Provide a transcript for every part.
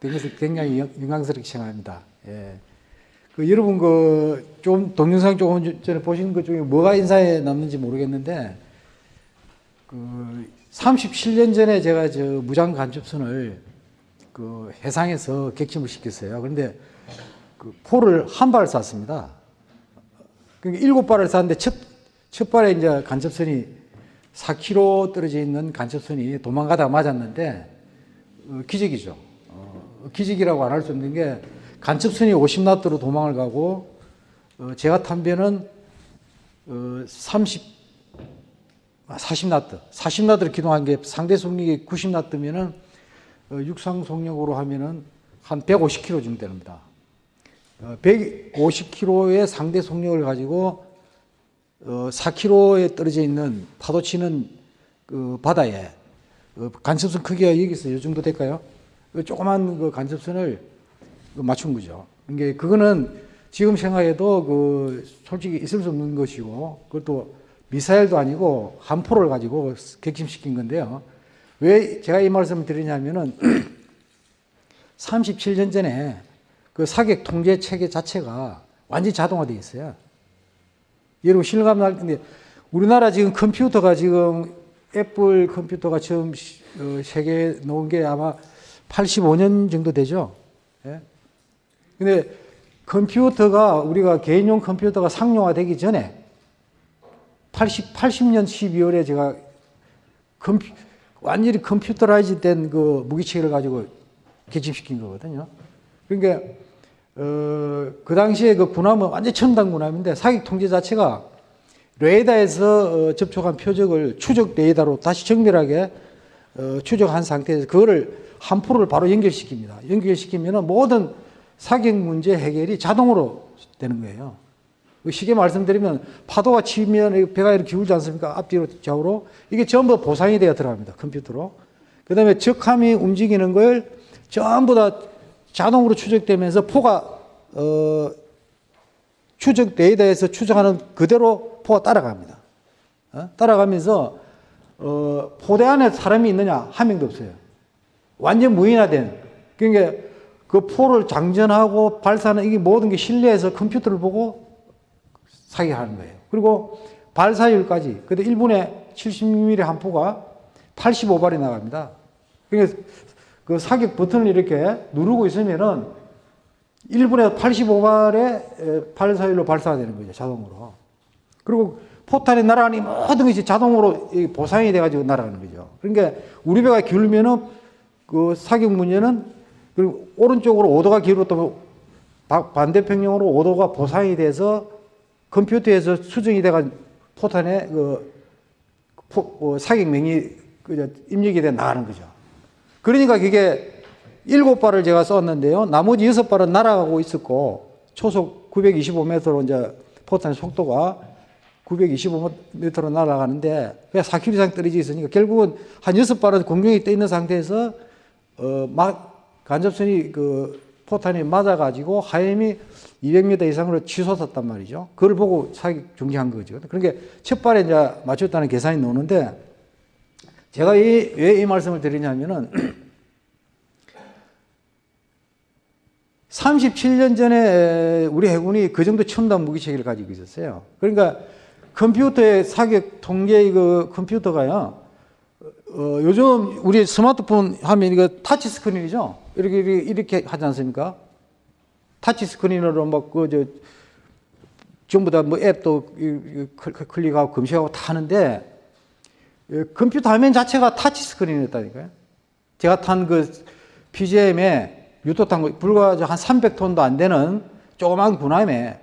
그래서 굉장히 영- 영광스럽게 생각합니다. 예. 그 여러분 그 좀 동영상 조금 전에 보신 것 중에 뭐가 인상에 남는지 모르겠는데 그 37년 전에 제가 저 무장 간첩선을 그 해상에서 객침을 시켰어요. 그런데 그 포를 한발 쐈습니다. 그러니까 일곱 발을 쐈는데 첫, 첫 발에 이제 간첩선이 4km 떨어져 있는 간첩선이 도망가다가 맞았는데 어, 기적이죠. 어, 기적이라고 안 할 수 없는 게 간첩선이 50나트로 도망을 가고 어, 제가 탄 배는 어, 30, 40나트, 40나트를 기동한 게 상대 속력이 90나트면은 어, 육상 속력으로 하면은 한 150km 정도 됩니다. 어, 150km의 상대 속력을 가지고 어, 4km에 떨어져 있는 파도 치는 그 바다에 어, 간첩선 크기가 여기서 이 정도 될까요? 그 조그만 그 간첩선을 그 맞춘 거죠. 이게 그거는 지금 생각해도 그 솔직히 있을 수 없는 것이고 그것도 미사일도 아니고 함포를 가지고 객침시킨 건데요. 왜 제가 이 말씀을 드리냐면은 37년 전에 그 사격 통제 체계 자체가 완전히 자동화되어 있어요. 여러분 실감 날 텐데 우리나라 지금 컴퓨터가 지금 애플 컴퓨터가 처음 시- 어, 세계에 나온 게 아마 85년 정도 되죠. 예? 근데 컴퓨터가 우리가 개인용 컴퓨터가 상용화되기 전에 80, 80년 12월에 제가 컴퓨, 완전히 computerized 된 그 무기체계를 가지고 격침시킨 거거든요. 그러니까 어, 그 당시에 그 군함은 완전 첨단 군함인데 사격 통제 자체가 레이더에서 어, 접촉한 표적을 추적 레이더로 다시 정밀하게 어, 추적한 상태에서 그거를 한 포를 바로 연결시킵니다. 연결시키면 모든 사격 문제 해결이 자동으로 되는 거예요. 그 쉽게 말씀드리면 파도가 치면 배가 이렇게 기울지 않습니까? 앞뒤로 좌우로 이게 전부 보상이 되어 들어갑니다. 컴퓨터로. 그 다음에 적함이 움직이는 걸 전부 다 자동으로 추적되면서 포가 어, 추적 데이터에서 추적하는 그대로 포가 따라갑니다. 어? 따라가면서 어, 포대 안에 사람이 있느냐 한 명도 없어요. 완전 무인화된. 그러니까 그 포를 장전하고 발사하는 이게 모든 게 실내에서 컴퓨터를 보고 사격하는 거예요. 그리고 발사율까지. 근데 1분에 70mm 한 포가 85발이 나갑니다. 그러니까 그 사격 버튼을 이렇게 누르고 있으면은 1분에 85발의 발사율로 발사가 되는 거죠. 자동으로. 그리고 포탄이 날아가니 모든 것이 자동으로 이 보상이 돼가지고 날아가는 거죠. 그러니까 우리 배가 기울면은 그 사격 문제는 그리고 오른쪽으로 5도가 기울었다면 바- 반대평형으로 5도가 보상이 돼서 컴퓨터에서 수정이 돼가 포탄에 그 포- 어, 사격 명이 그 입력이 돼 나가는 거죠. 그러니까 그게 일곱 발을 제가 쐈는데요. 나머지 여섯 발은 날아가고 있었고 초속 925m로 이제 포탄의 속도가 925m로 날아가는데 그냥 4km 이상 떨어져 있으니까 결국은 한 여섯 발은 공중에 떠 있는 상태에서 어 막 간접선이 그 포탄이 맞아가지고 하염이 200m 이상으로 치솟았단 말이죠. 그걸 보고 사격 중지한 거죠. 그러니까 첫 발에 이제 맞췄다는 계산이 나오는데 제가 왜이 말씀을 드리냐면은 37년 전에 우리 해군이 그 정도 첨단 무기 체계를 가지고 있었어요. 그러니까 컴퓨터의 사격 통제 그 컴퓨터가요. 어, 요즘 우리 스마트폰 하면 이거 타치 스크린이죠. 이렇게 이렇게, 이렇게 하지 않습니까? 타치 스크린으로 막 그 저 전부 다 뭐 앱도 클릭하고 검색하고 다 하는데 예, 컴퓨터 화면 자체가 타치 스크린이었다니까요. 제가 탄 그 PGM에 유토 탄 거 불과 한 300톤도 안 되는 조그만 군함에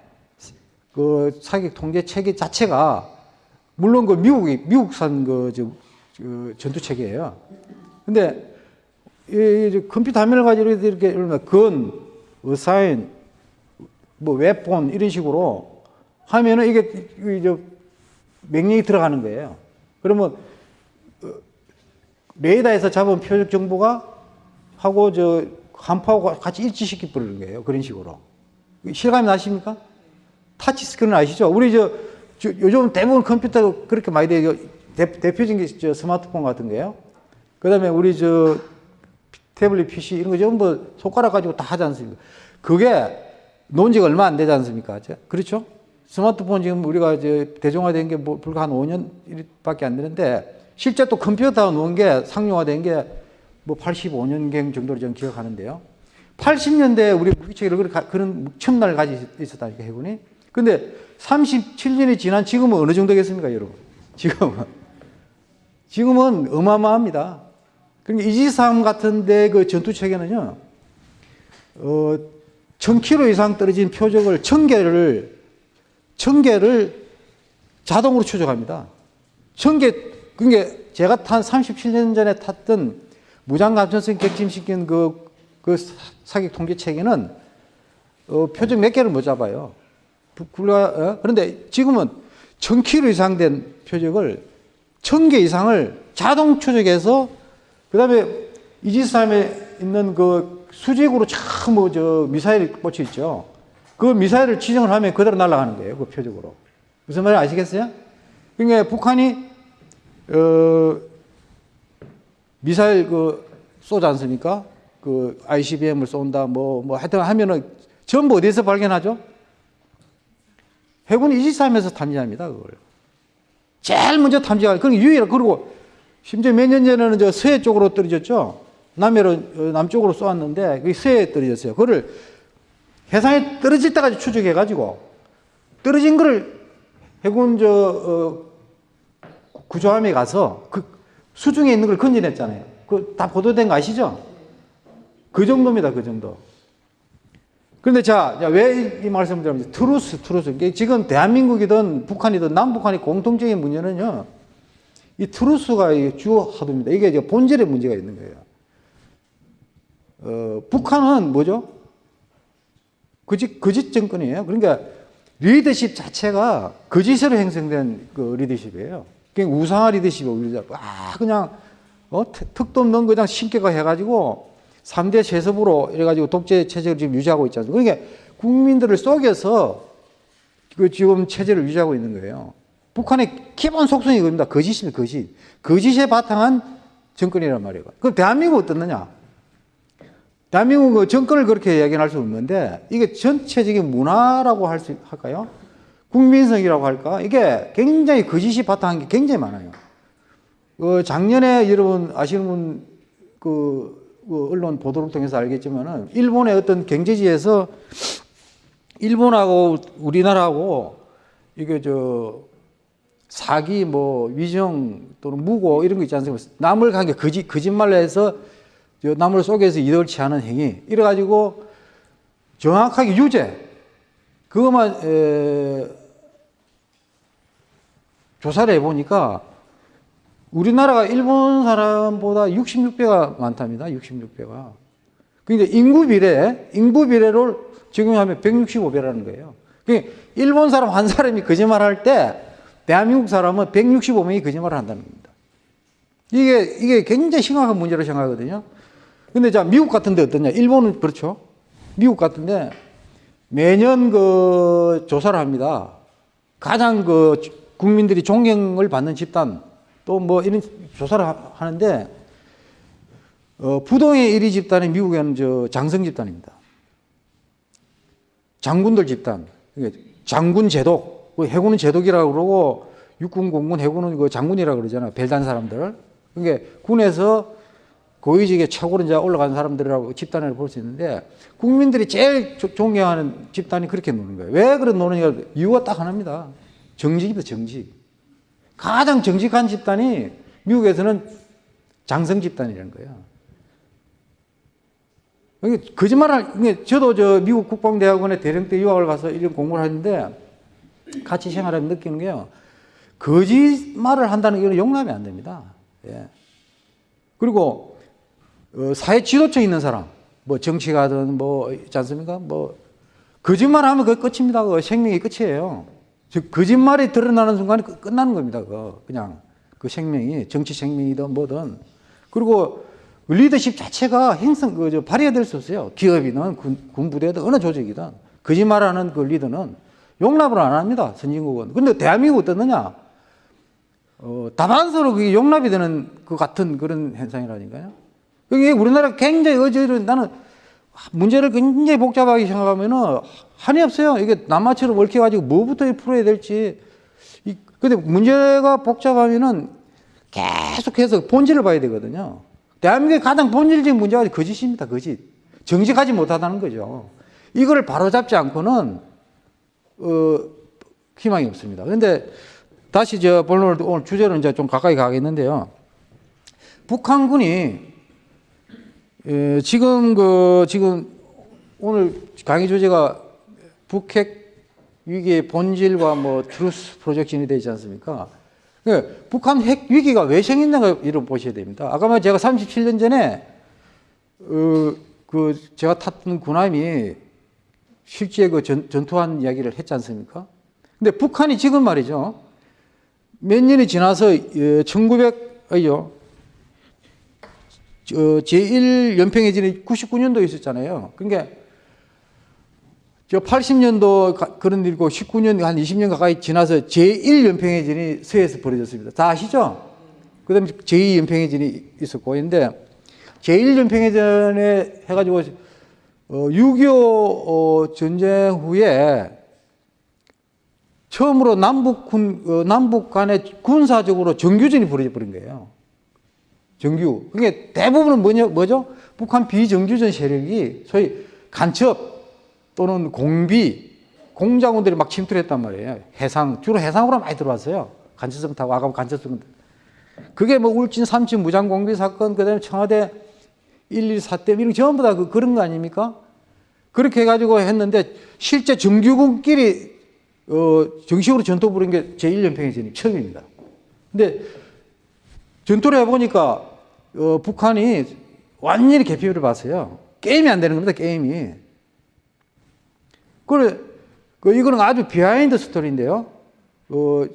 그 사격 통제 체계 자체가 물론 그 미국이 미국산 그 저, 그 전투 체계예요. 근데 이, 이 컴퓨터 화면을 가지고 이렇게 gun, assign, 뭐 weapon 이런 식으로 하면은 이게 이제 명령이 들어가는 거예요. 그러면 어, 레이더에서 잡은 표적 정보가 하고 저 함포하고 같이 일치시키 버리는 거예요. 그런 식으로. 실감이 나십니까? 터치 스크린 아시죠? 우리 저, 저 요즘 대부분 컴퓨터 그렇게 많이 돼요. 대, 대표적인 게저 스마트폰 같은 거예요. 그 다음에 우리 저 태블릿 PC 이런 거 전부 손가락 가지고 다 하지 않습니까? 그게 논 지가 얼마 안 되지 않습니까? 저- 그렇죠? 스마트폰 지금 우리가 이제 대중화된 게 뭐 불과 한 5년 밖에 안 되는데 실제 또 컴퓨터 놓은 게 상용화된 게 뭐 85년경 정도로 저는 기억하는데요. 80년대에 우리 무기체계를 그런 첨단을 가지고 있었다니까 해군이. 근데 37년이 지난 지금은 어느 정도겠습니까, 여러분? 지금은 지금은 어마어마합니다. 그러니까 이지삼 같은데 그 전투 체계는요, 어, 1000km 이상 떨어진 표적을 1000개를, 1000개를 자동으로 추적합니다. 1000개, 그러니까 제가 탄 37년 전에 탔던 무장감천성 격침시킨 그, 그 사- 사격 통제 체계는 어, 표적 몇 개를 못 잡아요. 부- 불과, 어? 그런데 지금은 1000km 이상 된 표적을 1000개 이상을 자동 추적해서 그 다음에 이지스함에 있는 그 수직으로 참뭐저 미사일이 꽂혀 있죠. 그 미사일을 지정을 하면 그대로 날아가는 거예요. 그 표적으로. 무슨 말인지 아시겠어요? 그러니까 북한이 어 미사일 그 쏘지 않습니까? 그 ICBM을 쏜다 뭐뭐 하여튼 하면은 전부 어디서 발견하죠? 해군 이지스함에서 탐지합니다. 그걸. 제일 먼저 탐지가 그런 유일한 그리고 심지어 몇 년 전에는 저 서해 쪽으로 떨어졌죠. 남해로 어, 남쪽으로 쏘았는데 그게 서해에 떨어졌어요. 그거를 해상에 떨어질 때까지 추적해 가지고 떨어진 거를 해군 저 어, 구조함에 가서 그 수중에 있는 걸 건져냈잖아요. 그 다 보도된 거 아시죠? 그 정도입니다. 그 정도. 그런데 자, 왜 이 말씀을 드리면 truth, truth. 이게 지금 대한민국이든 북한이든 남북한의 공통적인 문제는요. 이 truth가 이 주요 하도입니다. 이게 이제 본질의 문제가 있는 거예요. 어, 북한은 뭐죠? 거짓, 거짓 정권이에요. 그러니까 리더십 자체가 거짓으로 형성된 그 리더십이에요. 그냥 우상화 리더십이 오히려 아, 그냥 어, 특- 특도 없는 그냥 신격화 해가지고 3대 세습으로 이래가지고 독재 체제를 지금 유지하고 있지 않습니까? 그러니까 국민들을 속여서 그 지금 체제를 유지하고 있는 거예요. 북한의 기본 속성이 그겁니다. 거짓입니다. 거짓. 거짓에 바탕한 정권이란 말이에요. 그럼 대한민국 어떻느냐? 대한민국 그 정권을 그렇게 이야기할 수 없는데 이게 전체적인 문화라고 할 수 할까요? 국민성이라고 할까? 이게 굉장히 거짓이 바탕한 게 굉장히 많아요. 그 작년에 여러분 아시는 분 그, 그 언론 보도를 통해서 알겠지만은 일본의 어떤 경제지에서 일본하고 우리나라하고 이게 저 사기 뭐 위정 또는 무고 이런 거 있지 않습니까? 남을 관계 거짓 거짓말로 해서 저 남을 속여서 이득을 취하는 행위 이래 가지고 정확하게 유죄 그것만 에, 조사를 해 보니까 우리나라가 일본 사람보다 66배가 많답니다. 66배가. 그러니까 인구 비례, 인구 비례를 적용하면 165배라는 거예요. 그러니까 일본 사람 한 사람이 거짓말할 때 대한민국 사람은 165명이 거짓말을 한다는 겁니다. 이게 이게 굉장히 심각한 문제로 생각하거든요. 근데 자 미국 같은데 어떠냐? 일본은 그렇죠. 미국 같은데 매년 그 조사를 합니다. 가장 그 국민들이 존경을 받는 집단 또 뭐 이런 조사를 하- 하는데 어, 부동의 1위 집단이 미국에는 저 장성 집단입니다. 장군들 집단. 장군 제독. 그 해군은 제독이라고 그러고 육군, 공군, 해군은 그 장군이라고 그러잖아요. 별단 사람들. 그러니까 군에서 고위직에 최고로 이제 올라간 사람들이라고 집단을 볼 수 있는데 국민들이 제일 조- 존경하는 집단이 그렇게 노는 거예요. 왜 그런 노느냐 이유가 딱 하나입니다. 정직입니다. 정직. 가장 정직한 집단이 미국에서는 장성 집단이라는 거예요. 거짓말을 저도 저 미국 국방대학원에 대령 때 유학을 가서 이런 공부를 하는데 같이 생활하면 느끼는 게요. 거짓말을 한다는 게 용납이 안 됩니다. 예. 그리고 어, 사회 지도층에 있는 사람, 뭐 정치가든 뭐 있지 않습니까? 뭐 거짓말하면 그 끝입니다. 그 생명이 끝이에요. 즉 거짓말이 드러나는 순간에 끝- 끝나는 겁니다. 그 그냥 그 생명이 정치 생명이든 뭐든 그리고 리더십 자체가 행성 그저 발휘가 될수 없어요. 기업이든 군, 군부대든 어느 조직이든 거짓말하는 그 리더는 용납을 안 합니다. 선진국은. 근데 대한민국 어떻느냐? 어, 다반사로 그게 용납이 되는 그 같은 그런 현상이라니까요. 이게 우리나라 굉장히 어제를 나는 문제를 굉장히 복잡하게 생각하면은 한이 없어요. 이게 남마처럼 얽혀가지고 뭐부터 풀어야 될지. 이, 근데 문제가 복잡하면은 계속해서 본질을 봐야 되거든요. 대한민국의 가장 본질적인 문제가 거짓입니다. 거짓. 정직하지 못하다는 거죠. 이거를 바로잡지 않고는 어, 희망이 없습니다. 그런데 다시 저 오늘 주제로 이제 좀 가까이 가겠는데요. 북한군이 에, 지금 그 지금 오늘 강의 주제가 북핵 위기의 본질과 뭐 truth projection이 되지 않습니까? 그 북한 핵 위기가 왜 생겼는가 이런 보셔야 됩니다. 아까 말 제가 37년 전에 어, 그 제가 탔던 군함이 실제 그 전, 전투한 이야기를 했지 않습니까? 근데 북한이 지금 말이죠. 몇 년이 지나서 1900 아니요. 저 제1연평해전이 99년도에 있었잖아요. 그러니까 저 80년도 그런 일이고 19년 한 20년 가까이 지나서 제1연평해전이 서해에서 벌어졌습니다. 다 아시죠? 그 다음에 제2연평해전이 있었고 근데 제1연평해전에 해가지고 어, 6.25 어, 전쟁 후에 처음으로 남북 군, 어, 남북 간에 군사적으로 정규전이 벌어져 버린 거예요. 정규. 그게 대부분은 뭐냐, 뭐죠? 북한 비정규전 세력이 소위 간첩 또는 공비, 공작원들이 막 침투를 했단 말이에요. 해상, 주로 해상으로 많이 들어왔어요. 간첩성 타고, 아까 간첩성. 그게 뭐 울진 삼진 무장 공비 사건, 그 다음에 청와대 1 1 4대 이런 전부 다 그, 그런 거 아닙니까? 그렇게 해가지고 했는데 실제 정규군끼리 어, 정식으로 전투 부른 게 제1연평해전이 처음입니다. 근데 전투를 해보니까 어, 북한이 완전히 개피를 봤어요. 게임이 안 되는 겁니다, 게임이. 그래, 그, 이거는 아주 behind story인데요. 어,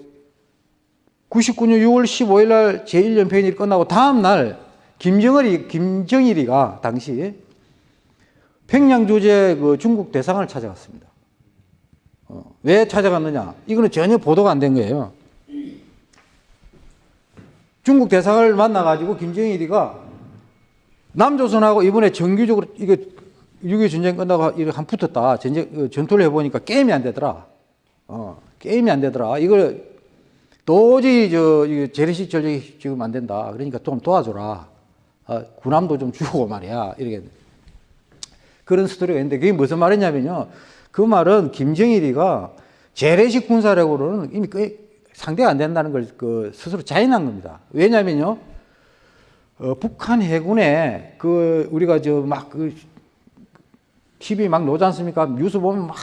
99년 6월 15일 날 제1연평전이 끝나고 다음 날 김정일이, 김정일이가 당시 평양 주재 그 중국 대사관을 찾아갔습니다. 어, 왜 찾아갔느냐? 이거는 전혀 보도가 안 된 거예요. 중국 대사관을 만나가지고 김정일이가 남조선하고 이번에 정규적으로 이거 6.25 전쟁 끝나고 이렇게 한 붙었다. 전쟁, 그 전투를 해보니까 게임이 안 되더라. 어, 게임이 안 되더라. 이걸 도저히 저, 재래식 전쟁이 지금 안 된다. 그러니까 좀 도와줘라. 어, 군함도 좀 주고 말이야. 이렇게. 그런 스토리가 있는데 그게 무슨 말이냐면요. 그 말은 김정일이가 재래식 군사력으로는 이미 상대가 안 된다는 걸 그 스스로 자인한 겁니다. 왜냐면요. 어, 북한 해군에 그 우리가 저막그 TV 막 노지 않습니까? 뉴스 보면 막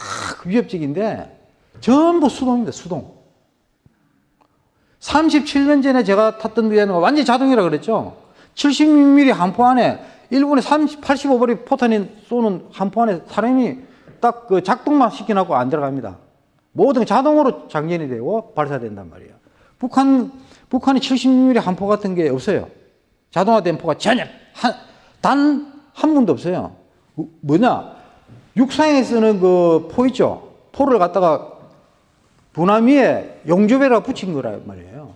위협적인데 전부 수동입니다. 수동. 37년 전에 제가 탔던 데는 완전 자동이라 그랬죠. 76mm 한포 안에 일본의 30, 85발이 포탄이 쏘는 한포 안에 사람이 딱 그 작동만 시켜놓고 안 들어갑니다. 모든 자동으로 장전이 되고 발사된단 말이에요. 북한, 북한이 70mm 한포 같은 게 없어요. 자동화된 포가 전혀, 한, 단한 분도 없어요. 뭐냐? 육상에 쓰는 그 포 있죠? 포를 갖다가 분함 위에 용접에다 붙인 거란 말이에요.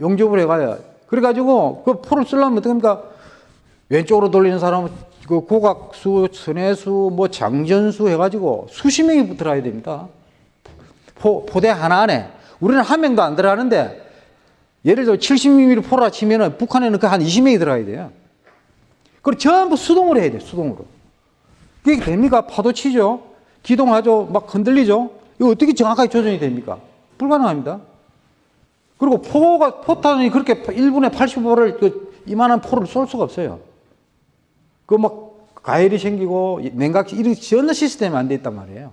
용접을 해가야. 그래가지고 그 포를 쓰려면 어떡합니까? 왼쪽으로 돌리는 사람은 그 고각수, 선해수, 뭐 장전수 해가지고 수십 명이 들어야 됩니다. 포, 포대 하나 안에. 우리는 한 명도 안 들어가는데 예를 들어 70mm 포라 치면은 북한에는 그 한 20명이 들어가야 돼요. 그걸 전부 수동으로 해야 돼요, 수동으로. 그게 됩니까? 파도 치죠? 기동하죠? 막 흔들리죠? 이거 어떻게 정확하게 조정이 됩니까? 불가능합니다. 그리고 포가, 포탄이 그렇게 1분에 85를 그 이만한 포를 쏠 수가 없어요. 그 막 가열이 생기고 냉각시 이런 전혀 시스템이 안 돼 있단 말이에요.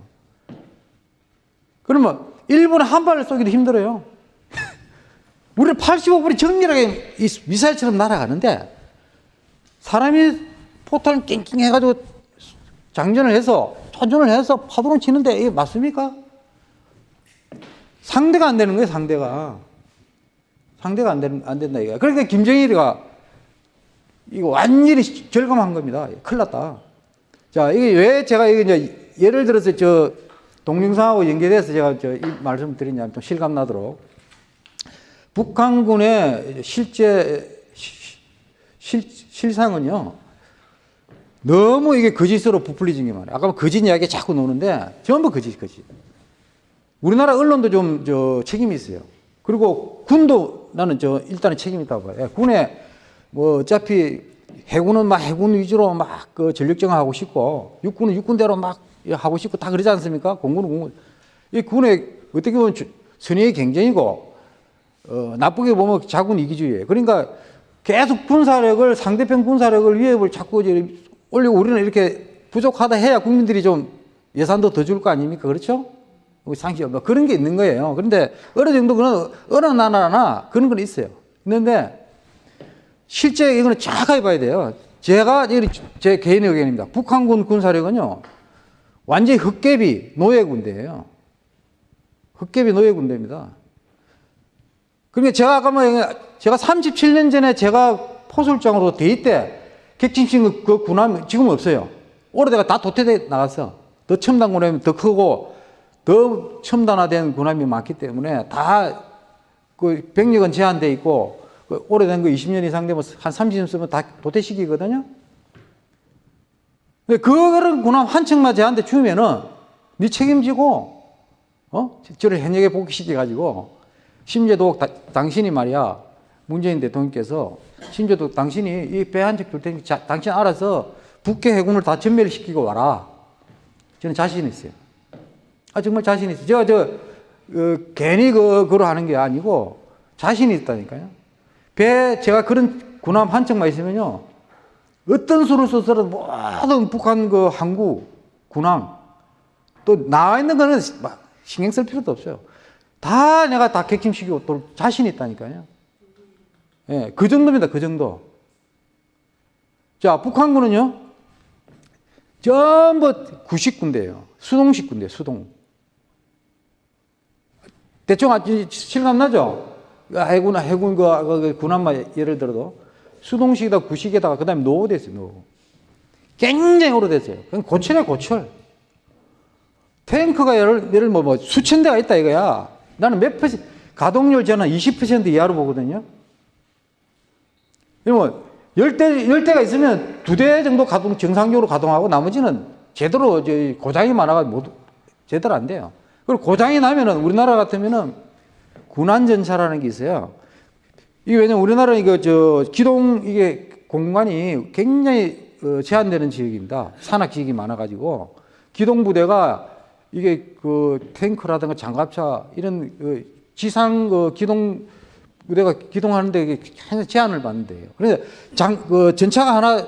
그러면 1분에 한 발을 쏘기도 힘들어요. 우리 85분이 정밀하게 미사일처럼 날아가는데 사람이 포탄을 낑낑 해가지고 장전을 해서 조준을 해서 파도를 치는데 이게 맞습니까? 상대가 안 되는 거예요, 상대가. 상대가 안, 되는, 안 된다, 이거. 그러니까 김정일이가 이거 완전히 절감한 겁니다. 큰일 났다. 자, 이게 왜 제가 이게 이제 예를 들어서 저 동영상하고 연계돼서 제가 저이 말씀 드리냐면 좀 실감 나도록 북한군의 실제 실, 실상은요. 너무 이게 거짓으로 부풀리진 게 많아요. 아까 거짓 이야기 자꾸 노는데 전부 거짓, 거짓. 우리나라 언론도 좀 저 책임이 있어요. 그리고 군도 나는 저 일단은 책임이 있다고 봐요. 예, 군에 뭐 어차피 해군은 막 해군 위주로 막 그 전력 정화 하고 싶고 육군은 육군대로 막 하고 싶고 다 그러지 않습니까? 공군은 공군. 이 군에 어떻게 보면 주- 선의의 경쟁이고 어, 나쁘게 보면 자군 이기주의예요. 그러니까 계속 군사력을 상대편 군사력을 위협을 자꾸 올리고 우리는 이렇게 부족하다 해야 국민들이 좀 예산도 더 줄 거 아닙니까? 그렇죠? 우리 상식 뭐 그런 게 있는 거예요. 그런데 어느 정도 그런 어느 나라나 그런 건 있어요. 있는데 실제 이거는 정확하게 봐야 돼요. 제가 제 개인의 의견입니다. 북한군 군사력은요 완전히 흑개비 노예 군대예요. 흑개비 노예 군대입니다. 그러니까 제가 아까 뭐 제가 37년 전에 제가 포술장으로 대위 때 객진식 그 군함 지금 없어요. 오래돼가 다 도태돼 나갔어. 더 첨단 군함이 더 크고 더 첨단화된 군함이 많기 때문에 다 그 병력은 제한돼 있고 그 오래된 거 20년 이상 되면 한 30년 쓰면 다 도태시키거든요. 근데 그런 군함 한 척만 제한테 주면은 네 책임지고 어? 저를 현역에 복귀시켜 가지고 심지어도 다- 당신이 말이야 문재인 대통령께서 심지어도 당신이 이 배 한 척 줄 테니까 자- 당신 알아서 북해 해군을 다 전멸시키고 와라. 저는 자신 있어요. 아 정말 자신 있어요. 제가 저 어, 괜히 그 그로 하는 게 아니고 자신이 있다니까요. 배 제가 그런 군함 한 척만 있으면요. 어떤 수를 써서든 모든 북한 그 항구 군함 또 나와 있는 거는 막 신경 쓸 필요도 없어요. 다 내가 다 객침시키고 또 자신 있다니까요. 예, 그 정도입니다. 그 정도. 자, 북한군은요. 전부 구식 군대예요. 수동식 군대, 수동. 대충 아주 실감 나죠? 해군, 해군 그, 그 군함만 예를 들어도 수동식에다 구식에다가 그 다음에 노후 됐어요. 노후. 굉장히 오래됐어요. 그건 고철이야 고철. 탱크가 예를, 예를 뭐, 뭐 수천 대가 있다 이거야. 나는 몇 퍼센트 가동률 저는 20% 이하로 보거든요. 그러면 열 대, 열 대가 있으면 두 대 정도 가동, 정상적으로 가동하고 나머지는 제대로 고장이 많아가 모두 제대로 안 돼요. 그리고 고장이 나면은 우리나라 같으면은 군안전차라는 게 있어요. 이게 왜냐면 우리나라는 이거 저 기동 이게 공간이 굉장히 어, 제한되는 지역입니다. 산악 지역이 많아가지고 기동 부대가 이게 그 탱크라든가 장갑차 이런 그 지상 그 기동 부대가 기동하는데 이게 제한을 받는데요. 그래서 장, 그 전차가 하나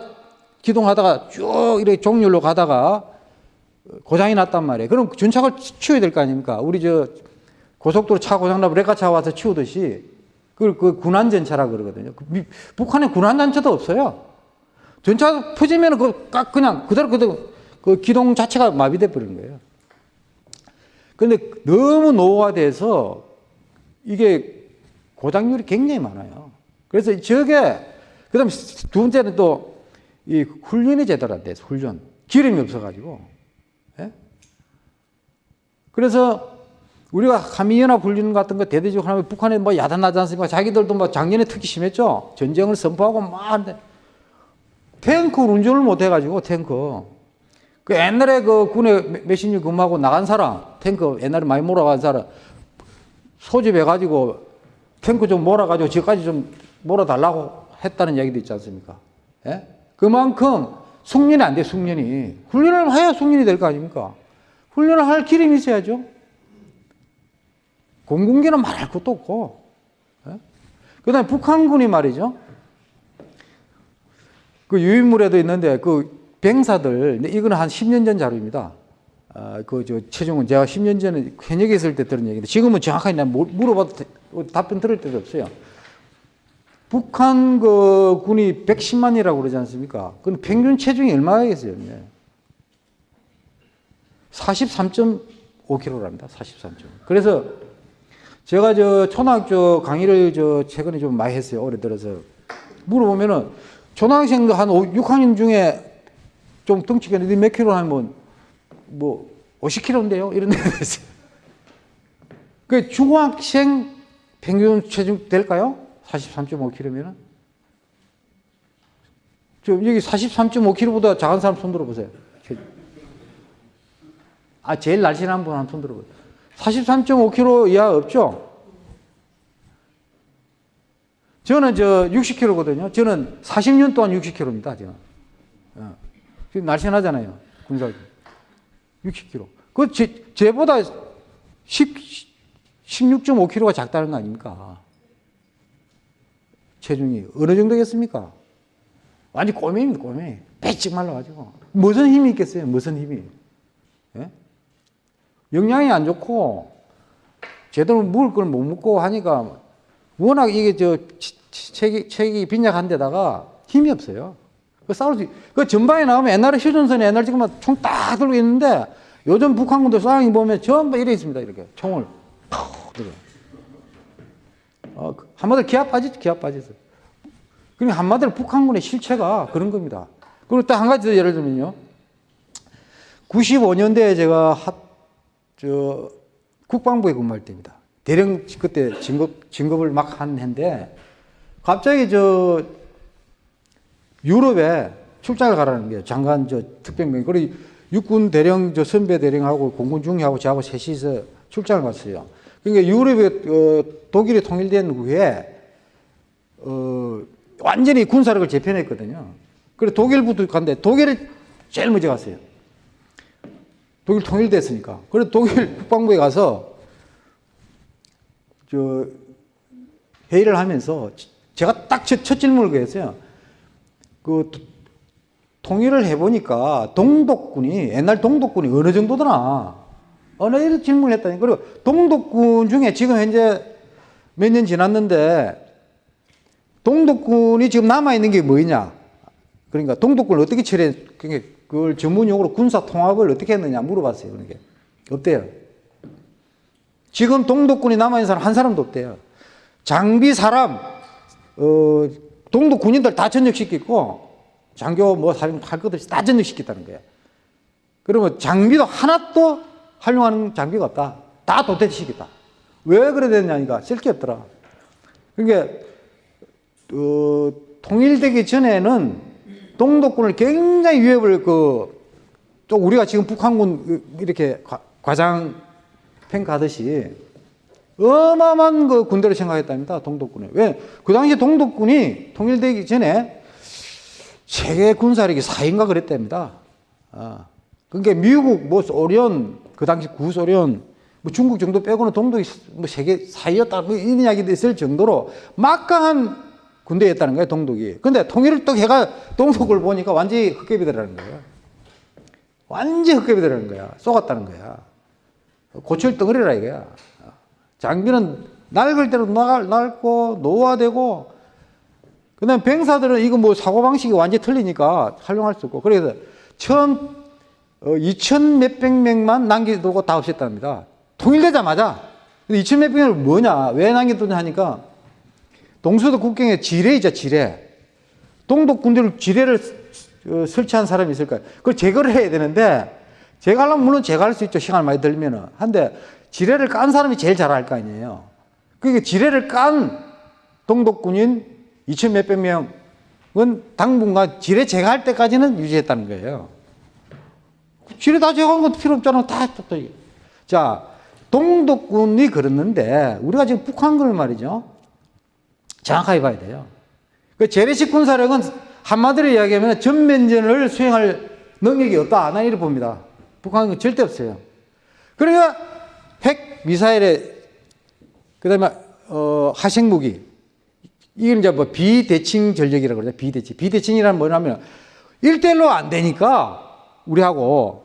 기동하다가 쭉 이렇게 종렬로 가다가 고장이 났단 말이에요. 그럼 전차를 치워야 될 거 아닙니까? 우리 저 고속도로 차 고장나면 레카차 와서 치우듯이 그걸 그 군안전차라 그러거든요. 그 미- 북한에 군안전차도 없어요. 전차 퍼지면 그 까- 그냥 그대로 그대로 그 기동 자체가 마비돼 버리는 거예요. 근데 너무 노후화돼서 이게 고장률이 굉장히 많아요. 그래서 저게 그다음 두 번째는 또 이 훈련이 제대로 안 돼서 훈련 기름이 없어가지고 예? 그래서 우리가 한미연합 훈련 같은 거 대대적으로 하면 북한에 뭐 야단 나지 않습니까? 자기들도 뭐 작년에 특히 심했죠. 전쟁을 선포하고 막 탱크 운전을 못 해가지고 탱크 그 옛날에 그 군에 년 근무하고 나간 사람 탱크 옛날에 많이 몰아간 사람 소집해가지고 탱크 좀 몰아가지고 저까지 좀 몰아달라고 했다는 얘기도 있지 않습니까? 예? 그만큼 숙련이 안 돼, 숙련이. 훈련을 해야 숙련이 될 거 아닙니까? 훈련을 할 기름이 있어야죠. 공군기는 말할 것도 없고. 예? 그 다음에 북한군이 말이죠. 그 유인물에도 있는데 그 병사들, 이거는 한 10년 전 자료입니다. 아, 그, 저, 최종은 제가 10년 전에 현역에 있을 때 들은 얘기인데 지금은 정확하게 난 물- 물어봐도 대- 답변 들을 데도 없어요. 북한 그 군이 110만이라고 그러지 않습니까? 그건 평균 체중이 얼마겠어요? 43.5kg랍니다. 43. 그래서 제가 저 초등학 교 강의를 저 최근에 좀 많이 했어요. 올해 들어서 물어보면은 초등학생도 한 6학년 중에 좀 덩치가 몇 킬로 하면 뭐 50kg인데요? 이런 데가 있어요. 그 중학생 평균 체중 될까요? 43.5kg면은? 저 여기 43.5kg보다 작은 사람 손 들어보세요. 아, 제일 날씬한 분 한 손 들어보세요. 43.5kg 이하 없죠? 저는 저 60kg거든요. 저는 40년 동안 60kg입니다. 저는. 어. 날씬하잖아요. 군사 60kg. 그 제, 제보다 10, 16.5kg가 작다는 거 아닙니까? 체중이 어느 정도겠습니까? 완전 꼬매입니다, 꼬매. 배찍 말라가지고. 무슨 힘이 있겠어요? 무슨 힘이? 예? 영양이 안 좋고, 제대로 먹을 걸 못 먹고 하니까, 워낙 이게 저, 체기, 체기 빈약한 데다가 힘이 없어요. 그 싸울 수, 그 전방에 나오면 옛날에 휴전선에 옛날 지금 총딱 들고 있는데, 요즘 북한군들 싸움이 보면 전부 이래 있습니다, 이렇게. 총을. 팍! 들어. 어, 그 한마디로 기아 빠지죠, 기아 빠졌어. 그러니까 한마디로 북한군의 실체가 그런 겁니다. 그리고 또 한 가지 더 예를 들면요. 95년대에 제가 하, 저, 국방부에 근무할 때입니다. 대령 그때 진급, 진급을 막 한 해인데, 갑자기 저, 유럽에 출장을 가라는 거예요. 장관 저 특별명이. 그리고 육군 대령 저 선배 대령하고 공군 중위하고 저하고 셋이서 출장을 갔어요. 그러니까 유럽에 어, 독일이 통일된 후에 어, 완전히 군사력을 재편했거든요. 그래 독일부터 갔는데 독일을 제일 먼저 갔어요. 독일 통일됐으니까. 그래 독일 국방부에 가서 저 회의를 하면서 제가 딱 첫 질문을 그랬어요. 그 통일을 해보니까 동독군이 옛날 동독군이 어느 정도더나 어느 이런 질문을 했다니 그리고 동독군 중에 지금 현재 몇 년 지났는데 동독군이 지금 남아 있는 게 뭐냐 그러니까 동독군을 어떻게 처리해 그걸 전문용어로 군사 통합을 어떻게 했느냐 물어봤어요 그러니까 없대요 지금 동독군이 남아 있는 사람 한 사람도 없대요 장비 사람 어 동독 군인들 다 전역시켰고 장교 뭐할 것들 다 전역시켰다는 거예요. 그러면 장비도 하나도 활용하는 장비가 없다. 다 도태시켰다. 왜 그래 됐냐니까 쓸게 없더라. 그러니까 어, 통일되기 전에는 동독군을 굉장히 위협을 그 또 우리가 지금 북한군 이렇게 과, 과장 평가하듯이 어마어마한 그 군대를 생각했답니다. 동독군에. 왜? 그 당시 동독군이 통일되기 전에 세계 군사력이 4인가 그랬답니다. 아. 그러니까 미국, 뭐 소련, 그 당시 구소련, 뭐 중국 정도 빼고는 동독이 뭐 세계 4위였다, 뭐 이런 이야기도 있을 정도로 막강한 군대였다는 거예요, 동독이. 근데 통일을 또 해가 동독을 보니까 완전히 흑개비 되라는 거예요. 완전히 흑개비 되라는 거야. 쏘갔다는 거야. 고철 덩어리라 이거야. 장비는 낡을 대로 낡, 낡고 노화되고 그다음 병사들은 이거 뭐 사고방식이 완전히 틀리니까 활용할 수 없고 그래서 처음 어, 2천 몇백 명만 남겨두고 다 없앴답니다. 통일되자마자 2천 몇백 명을 뭐냐 왜 남겨두냐 하니까 동서도 국경에 지뢰이죠 지뢰 동독 군대를 지뢰를 어, 설치한 사람이 있을까요? 그걸 제거를 해야 되는데 제거하려면 물론 제거할 수 있죠 시간을 많이 들면은 한데 지뢰를 깐 사람이 제일 잘알거 아니에요. 그러니까 지뢰를 깐 동독군인 2천 몇백 명은 당분간 지뢰 제거할 때까지는 유지했다는 거예요. 지뢰 다 제거한 것도 필요 없잖아. 다. 자, 동독군이 그랬는데, 우리가 지금 북한군을 말이죠. 정확하게 봐야 돼요. 그 재래식 군사력은 한마디로 이야기하면 전면전을 수행할 능력이 없다. 난 이렇게 봅니다. 북한은 절대 없어요. 그러니까 핵 미사일에 그다음에 어, 하생 무기 이건 이제 뭐 비대칭 전력이라고 그러죠. 비대칭. 비대칭이란 뭐냐면 일대일로 안 되니까 우리하고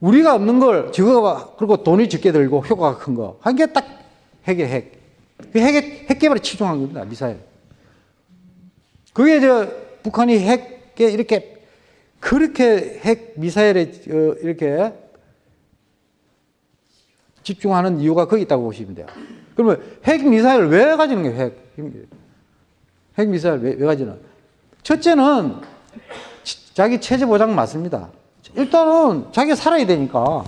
우리가 없는 걸 저거가 그리고 돈이 적게 들고 효과가 큰 거. 한 게 딱 핵의 핵. 그 핵의 핵 개발에 치중한 겁니다. 미사일. 그게 저 북한이 핵에 이렇게 그렇게 핵 미사일에 어, 이렇게 집중하는 이유가 거기 있다고 보시면 돼요. 그러면 핵 미사일을 왜 가지는 거예요? 핵, 핵 미사일 왜, 왜 가지는? 첫째는 자기 체제 보장 맞습니다. 일단은 자기가 살아야 되니까.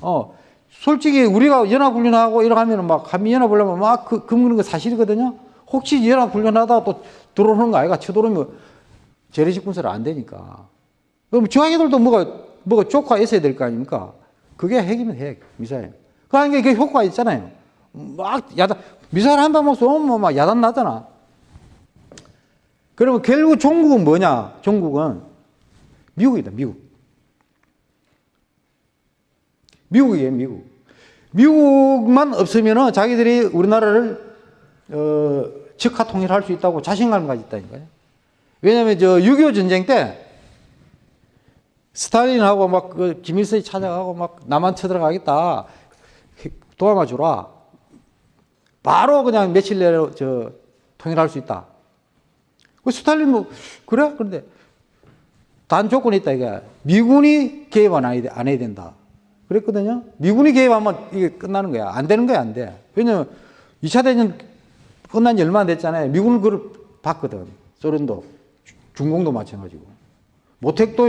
어, 솔직히 우리가 연합훈련하고 이렇게 하면은 막 한미연합훈련하면 막 그, 금그는 거 사실이거든요. 혹시 연합훈련하다가 또 들어오는 거 아이가 쳐들어오면 재래식 군사를 안 되니까. 그럼 중앙애들도 뭐가, 뭐가 조카 있어야 될 거 아닙니까? 그게 핵이면 핵, 미사일. 그러니까 이게 효과가 있잖아요. 막 야단, 미사일 한 방만 쏘면 막 야단 나잖아. 그러면 결국 종국은 뭐냐? 종국은 미국이다, 미국. 미국이에요, 미국. 미국만 없으면은 자기들이 우리나라를 어, 즉하 통일할 수 있다고 자신감을 가졌다니까요. 왜냐하면 저6.25 전쟁 때 스탈린하고 막 그 김일성이 찾아가고 막 남한 쳐들어가겠다 도와마 주라. 바로 그냥 며칠 내에 저 통일할 수 있다. 그 스탈린 뭐 그래 그런데 단 조건이 있다 이게 미군이 개입 안 해야 된다. 그랬거든요. 미군이 개입하면 이게 끝나는 거야. 안 되는 거야 안 돼. 왜냐면 2차 대전 끝난 지 얼마 안 됐잖아요. 미군은 그걸 봤거든. 소련도 중공도 마찬가지고. 모택도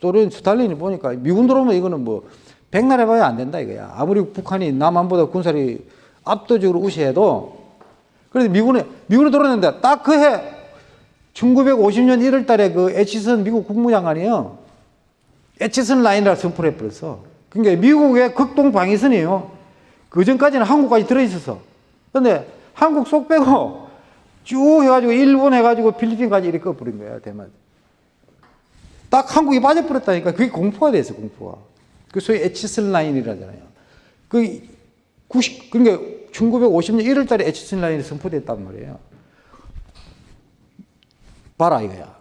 소련 스탈린이 보니까 미군 들어오면 이거는 뭐 백날 해봐야 안 된다 이거야. 아무리 북한이 남한보다 군사력이 압도적으로 우세해도 그래서 미군에 미군에 들어오는데 딱 그 해 1950년 1월 달에 그 에치슨 미국 국무장관이요. 에치슨 라인이라 선포를 해버렸어. 그러니까 미국의 극동 방위선이에요. 그 전까지는 한국까지 들어있었어. 근데 한국 쏙 빼고 쭉 해가지고 일본 해가지고 필리핀까지 이렇게 꺼버린 거야, 대만. 딱 한국이 빠져버렸다니까. 그게 공포가 됐어, 공포가. 그 소위 에치슨 라인이라잖아요. 그 90, 그러니까 1950년 1월 달에 에치슨 라인이 선포됐단 말이에요. 봐라, 이거야.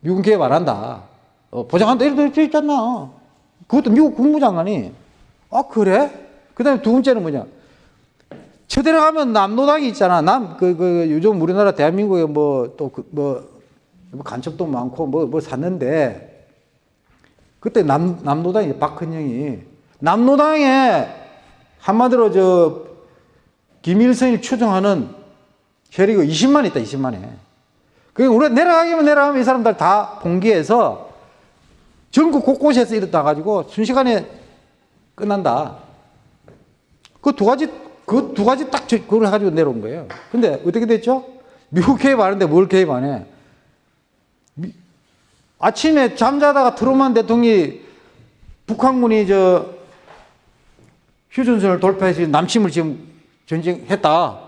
미군 개입 안 한다. 어, 보장한다. 이렇게 돼 있잖아. 그것도 미국 국무장관이, 아, 그래? 그 다음에 두 번째는 뭐냐. 쳐들어가면 남노당이 있잖아. 남, 그, 그, 요즘 우리나라 대한민국에 뭐, 또, 그, 뭐, 뭐 간첩도 많고 뭐, 뭐 샀는데, 그때 남, 남노당이 박헌영이, 남노당에 한마디로 저, 김일성이 추정하는 혈이가 20만 있다, 20만에. 그 우리가 내려가기만 내려가면 이 사람들 다 봉기해서 전국 곳곳에서 이렇다 가지고 순식간에 끝난다. 그 두 가지, 그 두 가지 딱 그걸 해 가지고 내려온 거예요. 근데 어떻게 됐죠? 미국 개입 하는데 뭘 개입 안 해? 미, 아침에 잠자다가 트루만 대통령이 북한군이 저 휴전선을 돌파해서 남침을 지금 전쟁했다.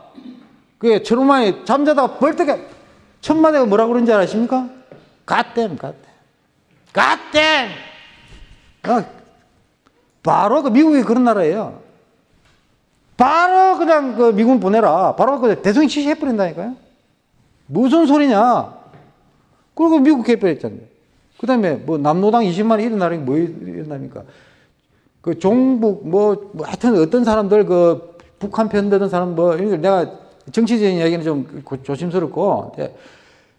그게 트루만이 잠자다가 벌떡에 천마디가 뭐라고 그런지 아십니까? 갓댐, 갓댐. 갓댐! 어, 바로 그 미국이 그런 나라예요. 바로 그냥 그 미군 보내라. 바로 그 대통령 지시해버린다니까요. 무슨 소리냐. 그리고 미국 개입했잖아요. 그 다음에 뭐 남노당 20만이 일어나는 게 뭐 일어납니까? 그 종북 뭐, 뭐 하여튼 어떤 사람들 그 북한 편드는 사람 뭐 내가 정치적인 이야기는 좀 조심스럽고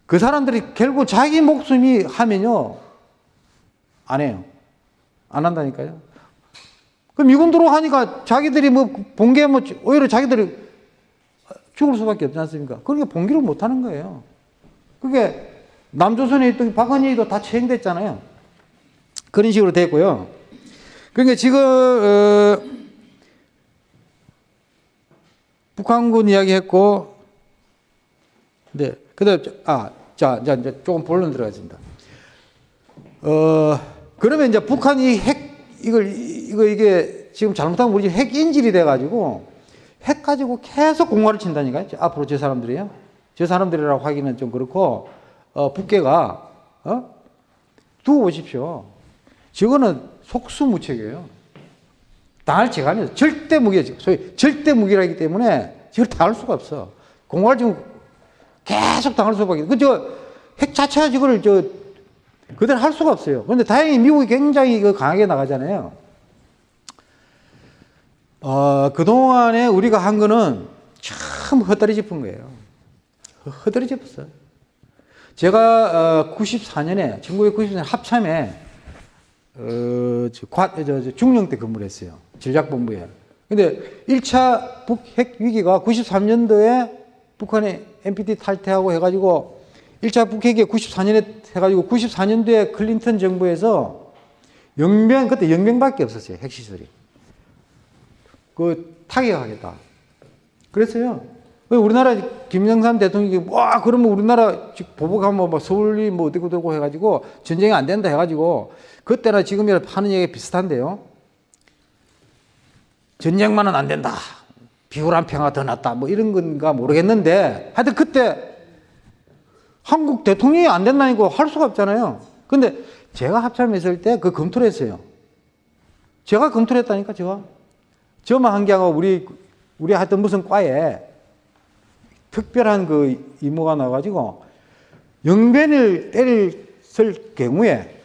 그 사람들이 결국 자기 목숨이 하면요 안 해요. 안 한다니까요. 그 미군 들어가니까 자기들이 뭐 봉기에 뭐 오히려 자기들이 죽을 수밖에 없지 않습니까? 그러니까 봉기를 못 하는 거예요. 그게 남조선에 있던 박헌희도 다 처형됐잖아요. 그런 식으로 됐고요. 그러니까 지금 어, 북한군 이야기했고, 네, 그다음 아, 자, 이제 조금 본론 들어가겠습니다. 어, 그러면 이제 북한이 핵 이걸 이거 이게 지금 잘못하면 우리 핵 인질이 돼가지고 핵 가지고 계속 공화를 친다니까요. 앞으로 저 사람들이요. 저 사람들이라고 하기는 좀 그렇고 어, 북계가 어? 두고 보십시오. 저거는 속수무책이에요. 당할 지가 아니에요. 절대 무기예요. 소위 절대 무기라기 때문에 저걸 당할 수가 없어. 공화를 지금 계속 당할 수밖에. 그저 핵 자체가 저거를 저 그대로 할 수가 없어요. 그런데 다행히 미국이 굉장히 그 강하게 나가잖아요. 어, 그동안에 우리가 한 거는 참 헛다리 짚은 거예요. 헛다리 짚었어요. 제가 어, 94년에, 1994년 합참에 어, 중령 때 근무를 했어요. 전략본부에. 근데 1차 북핵 위기가 93년도에 북한의 NPT 탈퇴하고 해가지고 1차 북핵이 94년에 해가지고 94년도에 클린턴 정부에서 영명, 그때 영명밖에 없었어요. 핵시설이. 그 타격하겠다. 그랬어요. 왜 우리나라 김영삼 대통령이 와 그러면 우리나라 즉 보복하면 뭐 서울이 뭐 어디고 어디고 해가지고 전쟁이 안 된다 해가지고 그때나 지금이나 하는 얘기 비슷한데요. 전쟁만은 안 된다. 비굴한 평화 더 낫다. 뭐 이런 건가 모르겠는데 하여튼 그때 한국 대통령이 안 된다니까 할 수가 없잖아요. 근데 제가 합참했을 때 그 검토를 했어요. 제가 검토를 했다니까 제가. 저만 한 게 아니고 우리 우리 하여튼 무슨 과에 특별한 그 이모가 나와가지고 영변을 때릴 경우에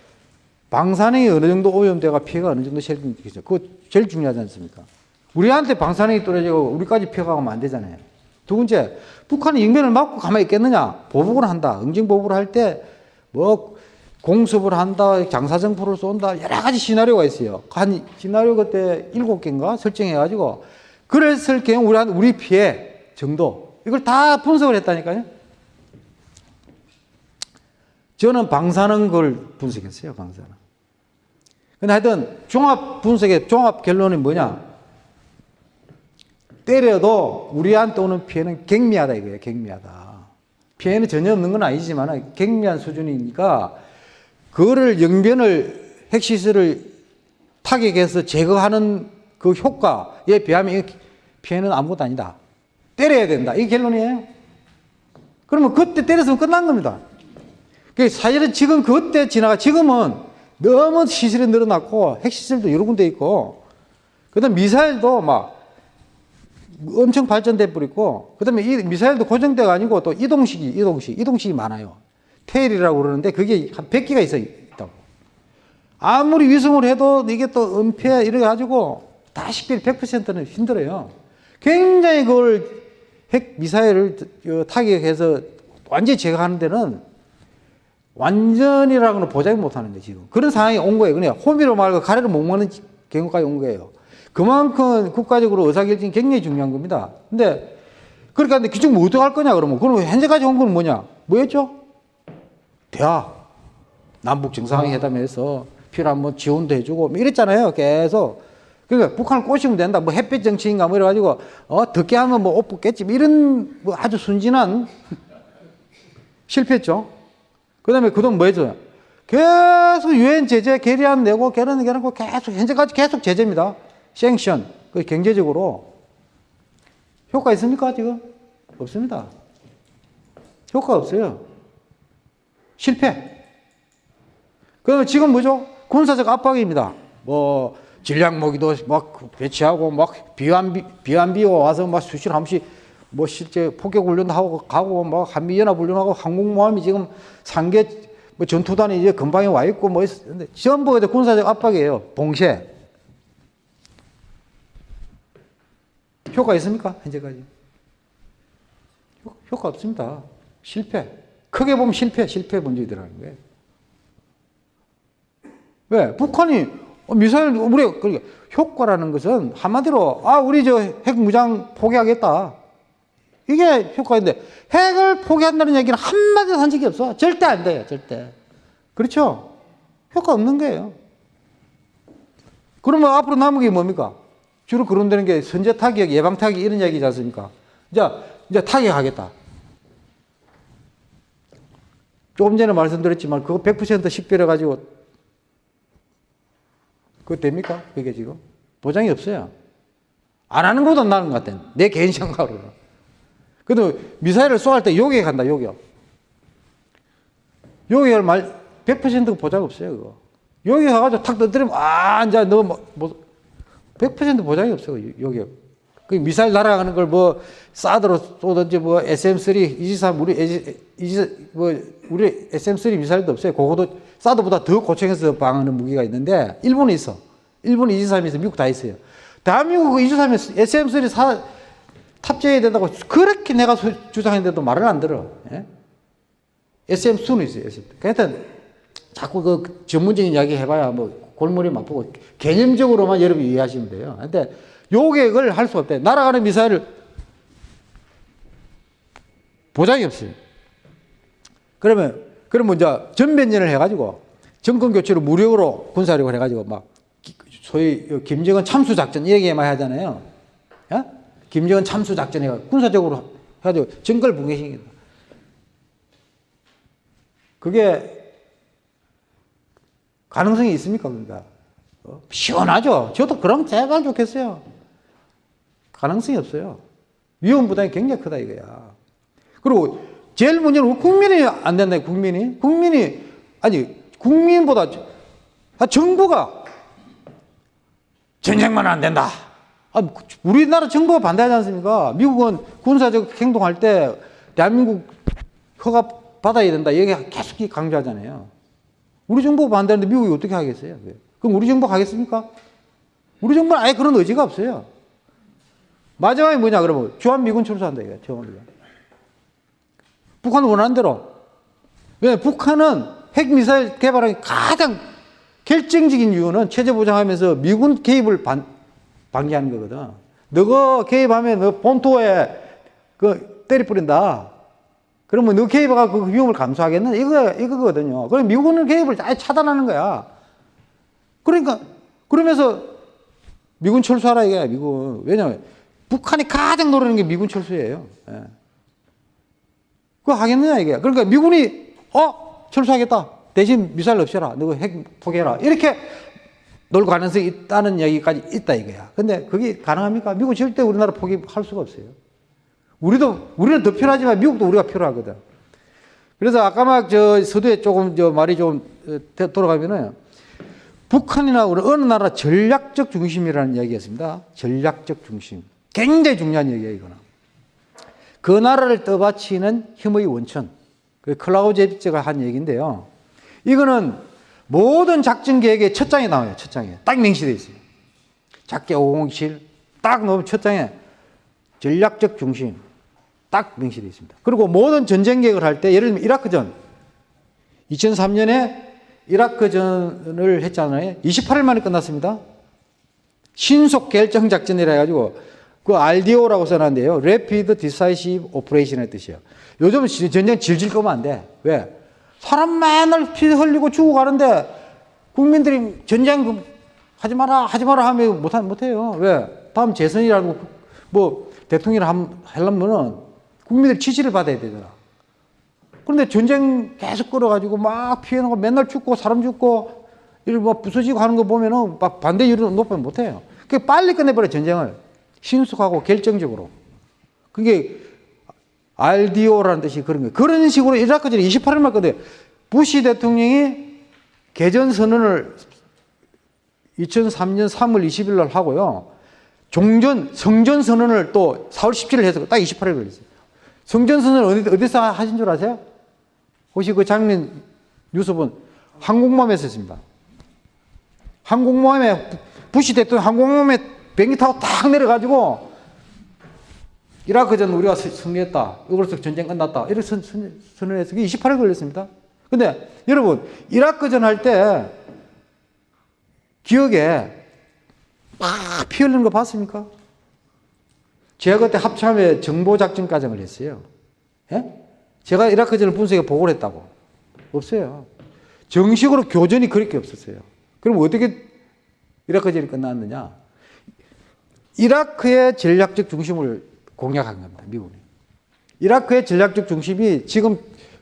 방사능이 어느 정도 오염돼가 피해가 어느 정도 생기죠. 그거 제일 중요하지 않습니까? 우리한테 방사능이 떨어지고 우리까지 피해가 가면 안 되잖아요. 두 번째, 북한이 영변을 막고 가만히 있겠느냐? 보복을 한다. 응징보복을 할 때 뭐 공습을 한다, 장사정포를 쏜다, 여러 가지 시나리오가 있어요. 한 시나리오 그때 일곱 개인가 설정해가지고 그랬을 경우 우리, 우리 피해 정도 이걸 다 분석을 했다니까요. 저는 방사능 걸 분석했어요, 방사능. 근데 하여튼 종합 분석의 종합 결론이 뭐냐? 때려도 우리한테 오는 피해는 경미하다 이거예요, 경미하다. 피해는 전혀 없는 건 아니지만 경미한 수준이니까 그거를 영변을 핵시설을 타격해서 제거하는 그 효과에 비하면 피해는 아무것도 아니다. 때려야 된다. 이게 결론이에요. 그러면 그때 때렸으면 끝난 겁니다. 그 사실은 지금 그때 지나가 지금은 너무 시설이 늘어났고 핵시설도 여러 군데 있고 그다음 미사일도 막 엄청 발전돼 버리고 그다음에 이 미사일도 고정대가 아니고 또 이동식이 이동식 이동식이 많아요. 테일이라고 그러는데 그게 한 100개가 있어 있다고. 아무리 위성을 해도 이게 또 은폐 이래 가지고 다 식별 100%는 힘들어요. 굉장히 그걸 핵 미사일을 타격해서 완전히 제거하는 데는 완전이라고는 보장이 못 하는데 지금 그런 상황이 온 거예요. 그냥 호미로 말고 가래로 못 먹는 경우까지 온 거예요. 그만큼 국가적으로 의사결정이 굉장히 중요한 겁니다. 근데 그러니까 근데 기준 뭐 어떻게 할 거냐 그러면 그럼 현재까지 온 건 뭐냐? 뭐였죠? 대화 남북 정상회담에서 필요한 뭐 지원도 해주고 뭐 이랬잖아요. 계속 그러니까 북한을 꼬시면 된다. 뭐 햇빛 정치인가 뭐 이래가지고 어 듣게 하면 뭐 옷 붙겠지. 뭐 이런 뭐 아주 순진한 실패했죠. 그 다음에 그돈 뭐 했어요? 계속 유엔 제재 계리안 내고 계란 계란고 계속 현재까지 계속 제재입니다. 생션 그 경제적으로 효과 있습니까 지금? 없습니다. 효과 없어요. 실패. 그러면 지금 뭐죠? 군사적 압박입니다. 뭐 질량 모기도 막 배치하고 막 비완비 비완비가 와서 막 수시로 한 번씩 뭐 실제 포격 훈련도 하고 가고 뭐 한미 연합 훈련하고 항공모함이 지금 상계 뭐 전투단이 이제 근방에 와 있고 뭐 있는데 전부 이제 군사적 압박이에요. 봉쇄. 효과 있습니까? 현재까지. 효과 없습니다. 실패. 크게 보면 실패, 실패 문제들하는 거예요. 왜? 북한이 미사일, 우리, 그러니까 효과라는 것은 한마디로, 아, 우리 저 핵 무장 포기하겠다. 이게 효과인데, 핵을 포기한다는 얘기는 한마디도 한 적이 없어. 절대 안 돼요, 절대. 그렇죠? 효과 없는 거예요. 그러면 앞으로 남은 게 뭡니까? 주로 거론되는 게 선제 타격, 예방 타격 이런 얘기지 않습니까? 이제, 이제 타격하겠다. 조금 전에 말씀드렸지만 그거 100% 식별해가지고 그거 됩니까? 그게 지금? 보장이 없어요. 안 하는 것보다 나은 것 같아. 내 개인 생각으로는. 근데 미사일을 쏘할 때 요격 한다, 요격. 요격을 말, 100% 보장 없어요, 그거. 요격 해가지고 탁 떠들면, 아, 이제 너 뭐, 뭐, 100% 보장이 없어요, 요격. 그 미사일 날아가는 걸 뭐, 사드로 쏘든지 뭐, SM3, 23, 우리, 이지, 뭐, 우리 SM3 미사일도 없어요. 그거도 사드보다 더 고층에서 방하는 무기가 있는데, 일본에 있어. 일본 23이 있어. 미국 다 있어요. 대한민국 23에 SM3 사, 탑재해야 된다고 그렇게 내가 주장했는데도 말을 안 들어. 예? SM2는 있어요. SM2. 그러니까 자꾸 그 전문적인 이야기 해봐야 뭐 골머리 맛보고 개념적으로만 여러분 이해하시면 돼요. 근데 요격을 할 수 없대. 날아가는 미사일을 보장이 없어요. 그러면, 그러면 이제 전면전을 해가지고 정권 교체를 무력으로 군사력을 해가지고 막 소위 김정은 참수 작전 이렇게만 하잖아요. 야? 김정은 참수 작전 해가 군사적으로 해가지고 정글 붕괴시킨다. 그게 가능성이 있습니까? 그러니까 어? 시원하죠. 저도 그럼 제발 좋겠어요. 가능성이 없어요. 위험 부담이 굉장히 크다 이거야. 그리고 제일 문제는 국민이 안 된다. 국민이 국민이 아니 국민보다 아, 정부가 전쟁만 안 된다. 아, 우리나라 정부가 반대하지 않습니까? 미국은 군사적 행동할 때 대한민국 허가 받아야 된다. 여기 계속 강조하잖아요. 우리 정부가 반대하는데 미국이 어떻게 하겠어요? 그럼 우리 정부가 하겠습니까? 우리 정부는 아예 그런 의지가 없어요. 마지막에 뭐냐, 그러면 주한미군 철수한다, 이거, 처음으로. 북한은 원하는 대로. 왜? 북한은 핵미사일 개발하기 가장 결정적인 이유는 체제 보장하면서 미군 개입을 반, 방지하는 거거든. 너가 개입하면 너 본토에 그 때리 뿌린다. 그러면 너 개입하고 그 위험을 감수하겠는? 이거, 이거거든요. 그럼 미군은 개입을 아예 차단하는 거야. 그러니까, 그러면서 미군 철수하라 이게 미군. 왜냐면 북한이 가장 노리는 게 미군 철수예요. 예. 그거 하겠느냐 이게. 그러니까 미군이 어 철수하겠다. 대신 미사일 없애라. 너핵 포기해라. 이렇게 놀 가능성이 있다는 얘기까지 있다 이거야. 근데 그게 가능합니까? 미국 절대 우리나라 포기할 수가 없어요. 우리도 우리는 더 필요하지만 미국도 우리가 필요하거든. 그래서 아까 막 저 서두에 조금 저 말이 좀 어, 돌아가면은 북한이나 어느 나라 전략적 중심이라는 이야기였습니다. 전략적 중심. 굉장히 중요한 얘기예요, 이거는. 그 나라를 떠받치는 힘의 원천. 그 클라우제비츠가 한 얘기인데요. 이거는 모든 작전 계획의 첫 장에 나와요, 첫 장에. 딱 명시되어 있어요. 작게 507, 딱 넣으면 첫 장에 전략적 중심. 딱 명시되어 있습니다. 그리고 모든 전쟁 계획을 할 때, 예를 들면 이라크전. 2003년에 이라크전을 했잖아요. 28일 만에 끝났습니다. 신속 결정 작전이라 해가지고 그 RDO라고 써놨는데요. Rapid Decisive Operation의 뜻이에요. 요즘은 전쟁 질질 거면 안 돼. 왜? 사람 맨날 피 흘리고 죽어가는데 국민들이 전쟁 하지 마라, 하지 마라 하면 못, 못해요. 왜? 다음 재선이라고 뭐 대통령을 하려면은 국민들 지지를 받아야 되잖아. 그런데 전쟁 계속 끌어가지고 막 피해나고 맨날 죽고 사람 죽고 이를 뭐 부서지고 하는 거 보면은 막 반대율은 높으면 못해요. 그 빨리 끝내버려 전쟁을 신속하고 결정적으로. 그게 RDO라는 뜻이 그런 거예요. 그런 식으로 이라크전에 28일만 끝내 부시 대통령이 개전 선언을 2003년 3월 20일 날 하고요. 종전, 성전 선언을 또 4월 17일 해서 딱 28일 걸렸어요. 성전 선언을 어디, 어디서 하신 줄 아세요? 혹시 그 장면 뉴스 본 항공모함에서 했습니다. 항공모함에 부시 대통령 항공모함에 비행기 타고 딱 내려가지고 이라크전 우리가 승리했다. 이걸로서 전쟁 끝났다. 이렇게 선언해서 28일 걸렸습니다. 근데 여러분 이라크전 할 때 기억에 막 피 흘리는 거 봤습니까? 제가 그때 합참에 정보작전 과정을 했어요. 예? 제가 이라크전을 분석해 보고를 했다고. 없어요. 정식으로 교전이 그렇게 없었어요. 그럼 어떻게 이라크전이 끝났느냐? 이라크의 전략적 중심을 공략한 겁니다. 미국이. 이라크의 전략적 중심이 지금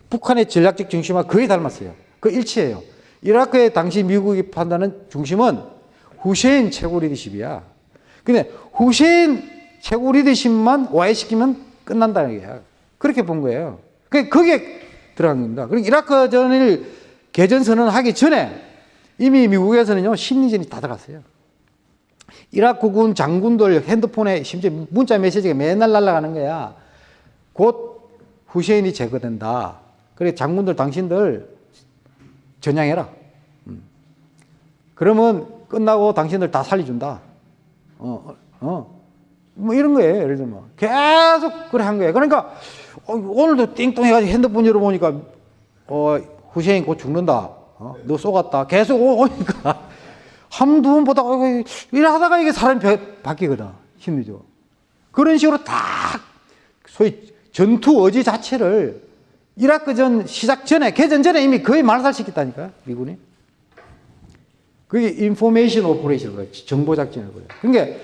북한의 전략적 중심과 거의 닮았어요. 그 일치해요. 이라크의 당시 미국이 판단하는 중심은 후세인 최고 리더십이야. 근데 후세인 최고 리더십만 와해시키면 끝난다는 거야. 그렇게 본 거예요. 그게 거기에 들어간 겁니다. 그리고 이라크전을 개전 선언 하기 전에 이미 미국에서는요, 심리전이 다 들어갔어요. 이라크군 장군들 핸드폰에 심지어 문자 메시지가 맨날 날아가는 거야. 곧 후세인이 제거된다. 그래 장군들 당신들 전향해라. 음. 그러면 끝나고 당신들 다 살려준다. 어, 어. 뭐 이런 거예요. 예를 들면. 계속 그래 한 거예요. 그러니까 어, 오늘도 띵똥 해가지고 핸드폰 열어보니까 어, 후세인 곧 죽는다. 어, 너 쏘갔다. 계속 오니까 한 두 번 보다가 이래 하다가 이게 사람이 바뀌거든. 심리적으로. 그런 식으로 딱 소위 전투 의지 자체를 이라크전 시작 전에, 개전 전에 이미 거의 말살시켰다니까요, 미군이. 그게 information operation, 정보 작전이라고요. 그러니까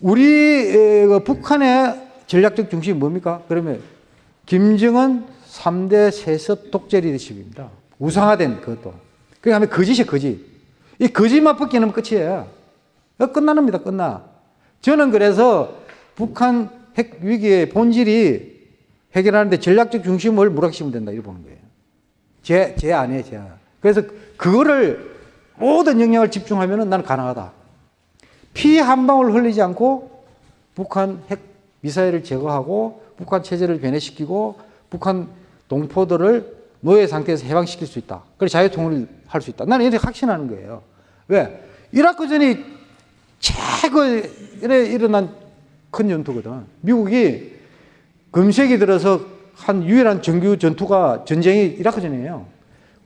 우리 그 북한의 전략적 중심이 뭡니까? 그러면 김정은 3대 세습 독재 리더십입니다. 우상화된 그것도. 하면 거짓이에요, 거짓. 이 거짓만 벗기면 끝이에요. 끝납니다 끝나. 저는 그래서 북한 핵 위기의 본질이 해결하는데 전략적 중심을 무력화시키면 된다, 이렇게 보는 거예요. 제, 제 안에, 제 안. 그래서 그거를 모든 영향을 집중하면 나는 가능하다. 피 한 방울 흘리지 않고 북한 핵 미사일을 제거하고 북한 체제를 변해시키고 북한 동포들을 노예 상태에서 해방시킬 수 있다. 그래서 자유통일을 할수 있다. 나는 이렇게 확신하는 거예요. 왜? 이라크 전이 최고에 일어난 큰 전투거든. 미국이 금세기 들어서 한 유일한 정규 전투가 전쟁이 이라크 전이에요.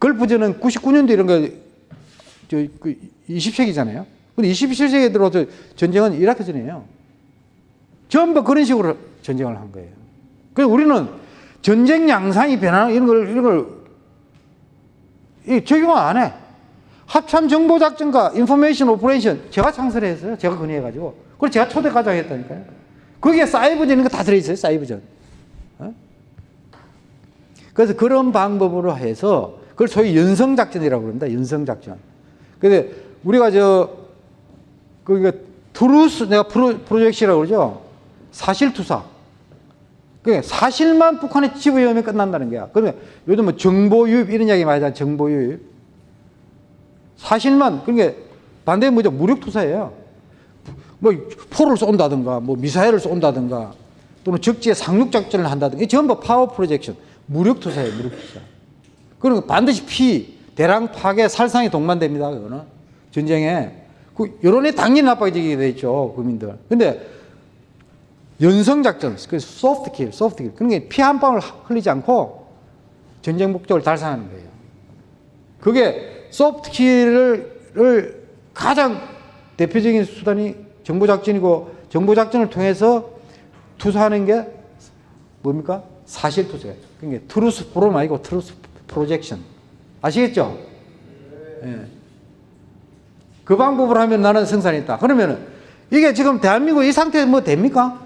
걸프전은 99년도 이런 거, 저, 그 20세기잖아요. 근데 21세기에 들어서 전쟁은 이라크 전이에요. 전부 그런 식으로 전쟁을 한 거예요. 그래서 우리는 전쟁 양상이 변하는 이런 걸, 이런 걸, 이 적용 안 해. 합참 정보 작전과 information operation 제가 창설했어요. 제가 건의해가지고. 그걸 제가 초대 과장 했다니까요. 거기에 사이버전 이런 거 다 들어있어요. 사이버전. 어? 그래서 그런 방법으로 해서 그걸 소위 연성작전이라고 그럽니다. 연성작전. 근데 우리가 저, 그니까 truth, 내가 pro, project라고 그러죠. 사실투사. 그 사실만 북한에 집어넣으면 끝난다는 거야. 그러면 요즘 뭐 정보 유입 이런 이야기 많이 하잖아. 정보 유입. 사실만, 그러니까 반대에 뭐죠? 무력 투사예요. 뭐 포를 쏜다든가, 뭐 미사일을 쏜다든가, 또는 적지에 상륙 작전을 한다든가. 이 전부 power projection. 무력 투사예요, 무력 투사. 그러니까 반드시 피, 대량 파괴, 살상이 동반됩니다. 그거는. 전쟁에. 그 여론이 당연히 나빠지게 돼 있죠, 국민들. 근데 연성작전, 그 soft kill, soft kill. 그러니까 피한 방울 흘리지 않고 전쟁 목적을 달성하는 거예요. 그게 soft kill을 가장 대표적인 수단이 정보작전이고 정보작전을 통해서 투사하는 게 뭡니까? 사실 투사예요. 그러니까 truth forum 아니고 truth projection. 아시겠죠? 예. 그 방법으로 하면 나는 승산이 있다. 그러면은 이게 지금 대한민국 이 상태에 뭐 됩니까?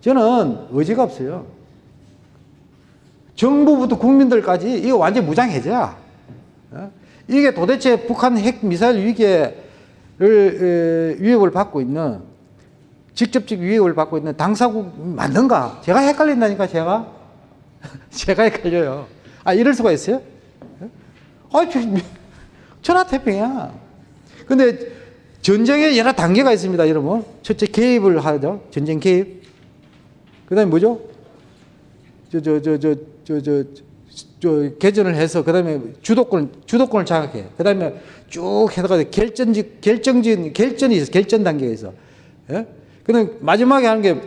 저는 의지가 없어요. 정부부터 국민들까지 이거 완전 무장해제야. 어? 이게 도대체 북한 핵 미사일 위기를 위협을 받고 있는 직접적 위협을 받고 있는 당사국 맞는가? 제가 헷갈린다니까 제가 제가 헷갈려요. 아 이럴 수가 있어요? 아, 천하태평이야. 근데 전쟁에 여러 단계가 있습니다, 여러분. 첫째 개입을 하죠. 전쟁 개입. 그 다음에 뭐죠? 저, 저, 저, 저, 저, 저, 저, 개전을 해서, 그 다음에 주도권, 주도권을 장악해. 그 다음에 쭉 해다가 결전지, 결정진, 결전이 있어. 결전 단계가 있어. 예? 그 다음에 마지막에 하는 게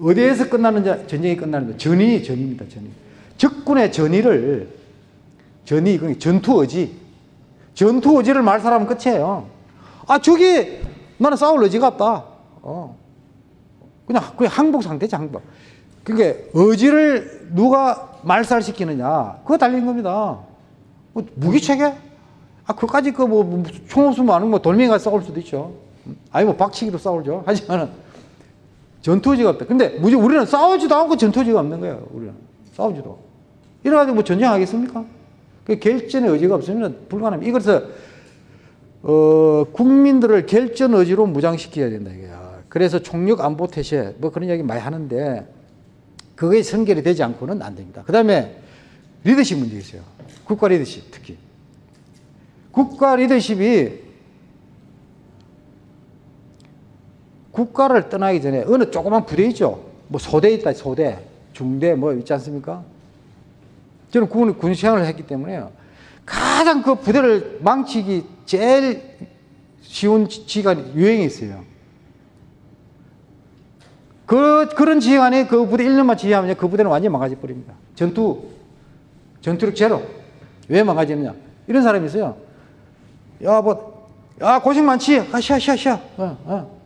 어디에서 끝나는 전쟁이 끝나는 거. 전이, 전입니다, 전이. 적군의 전의를, 전이, 그 전투 의지. 전투 의지를 말 사람은 끝이에요. 아, 저기, 나는 싸울 의지가 없다. 어. 그냥 그게 항복 상태지 항복. 그게 의지를 누가 말살시키느냐 그거 달린 겁니다. 뭐 무기 체계? 아 그까지 그 뭐 총 없으면 아는 뭐 돌멩이가 싸울 수도 있죠. 아니 뭐 박치기로 싸우죠. 하지만은 전투지가 없다. 근데 우리는 싸우지도 않고 전투지가 없는 거예요. 우리는 싸우지도. 이래가지고 뭐 전쟁하겠습니까? 그 결전의 의지가 없으면 불가능합니다. 이것을 어, 국민들을 결전 의지로 무장시켜야 된다 이거야. 그래서 총력 안보 태세 뭐 그런 이야기 많이 하는데 그게 선결이 되지 않고는 안 됩니다. 그 다음에 리더십 문제 있어요. 국가 리더십 특히. 국가 리더십이 국가를 떠나기 전에 어느 조그만 부대 있죠. 뭐 소대 있다, 소대, 중대 뭐 있지 않습니까? 저는 군, 군 생활을 했기 때문에 가장 그 부대를 망치기 제일 쉬운 지가 유행이 있어요. 그, 그런 지휘관이 그 부대 1년만 지휘하면 그 부대는 완전히 망가져 버립니다. 전투, 전투력 제로. 왜 망가지느냐. 이런 사람이 있어요. 야, 뭐, 야, 고생 많지? 아, 쉬어, 쉬어, 쉬어. 어, 어.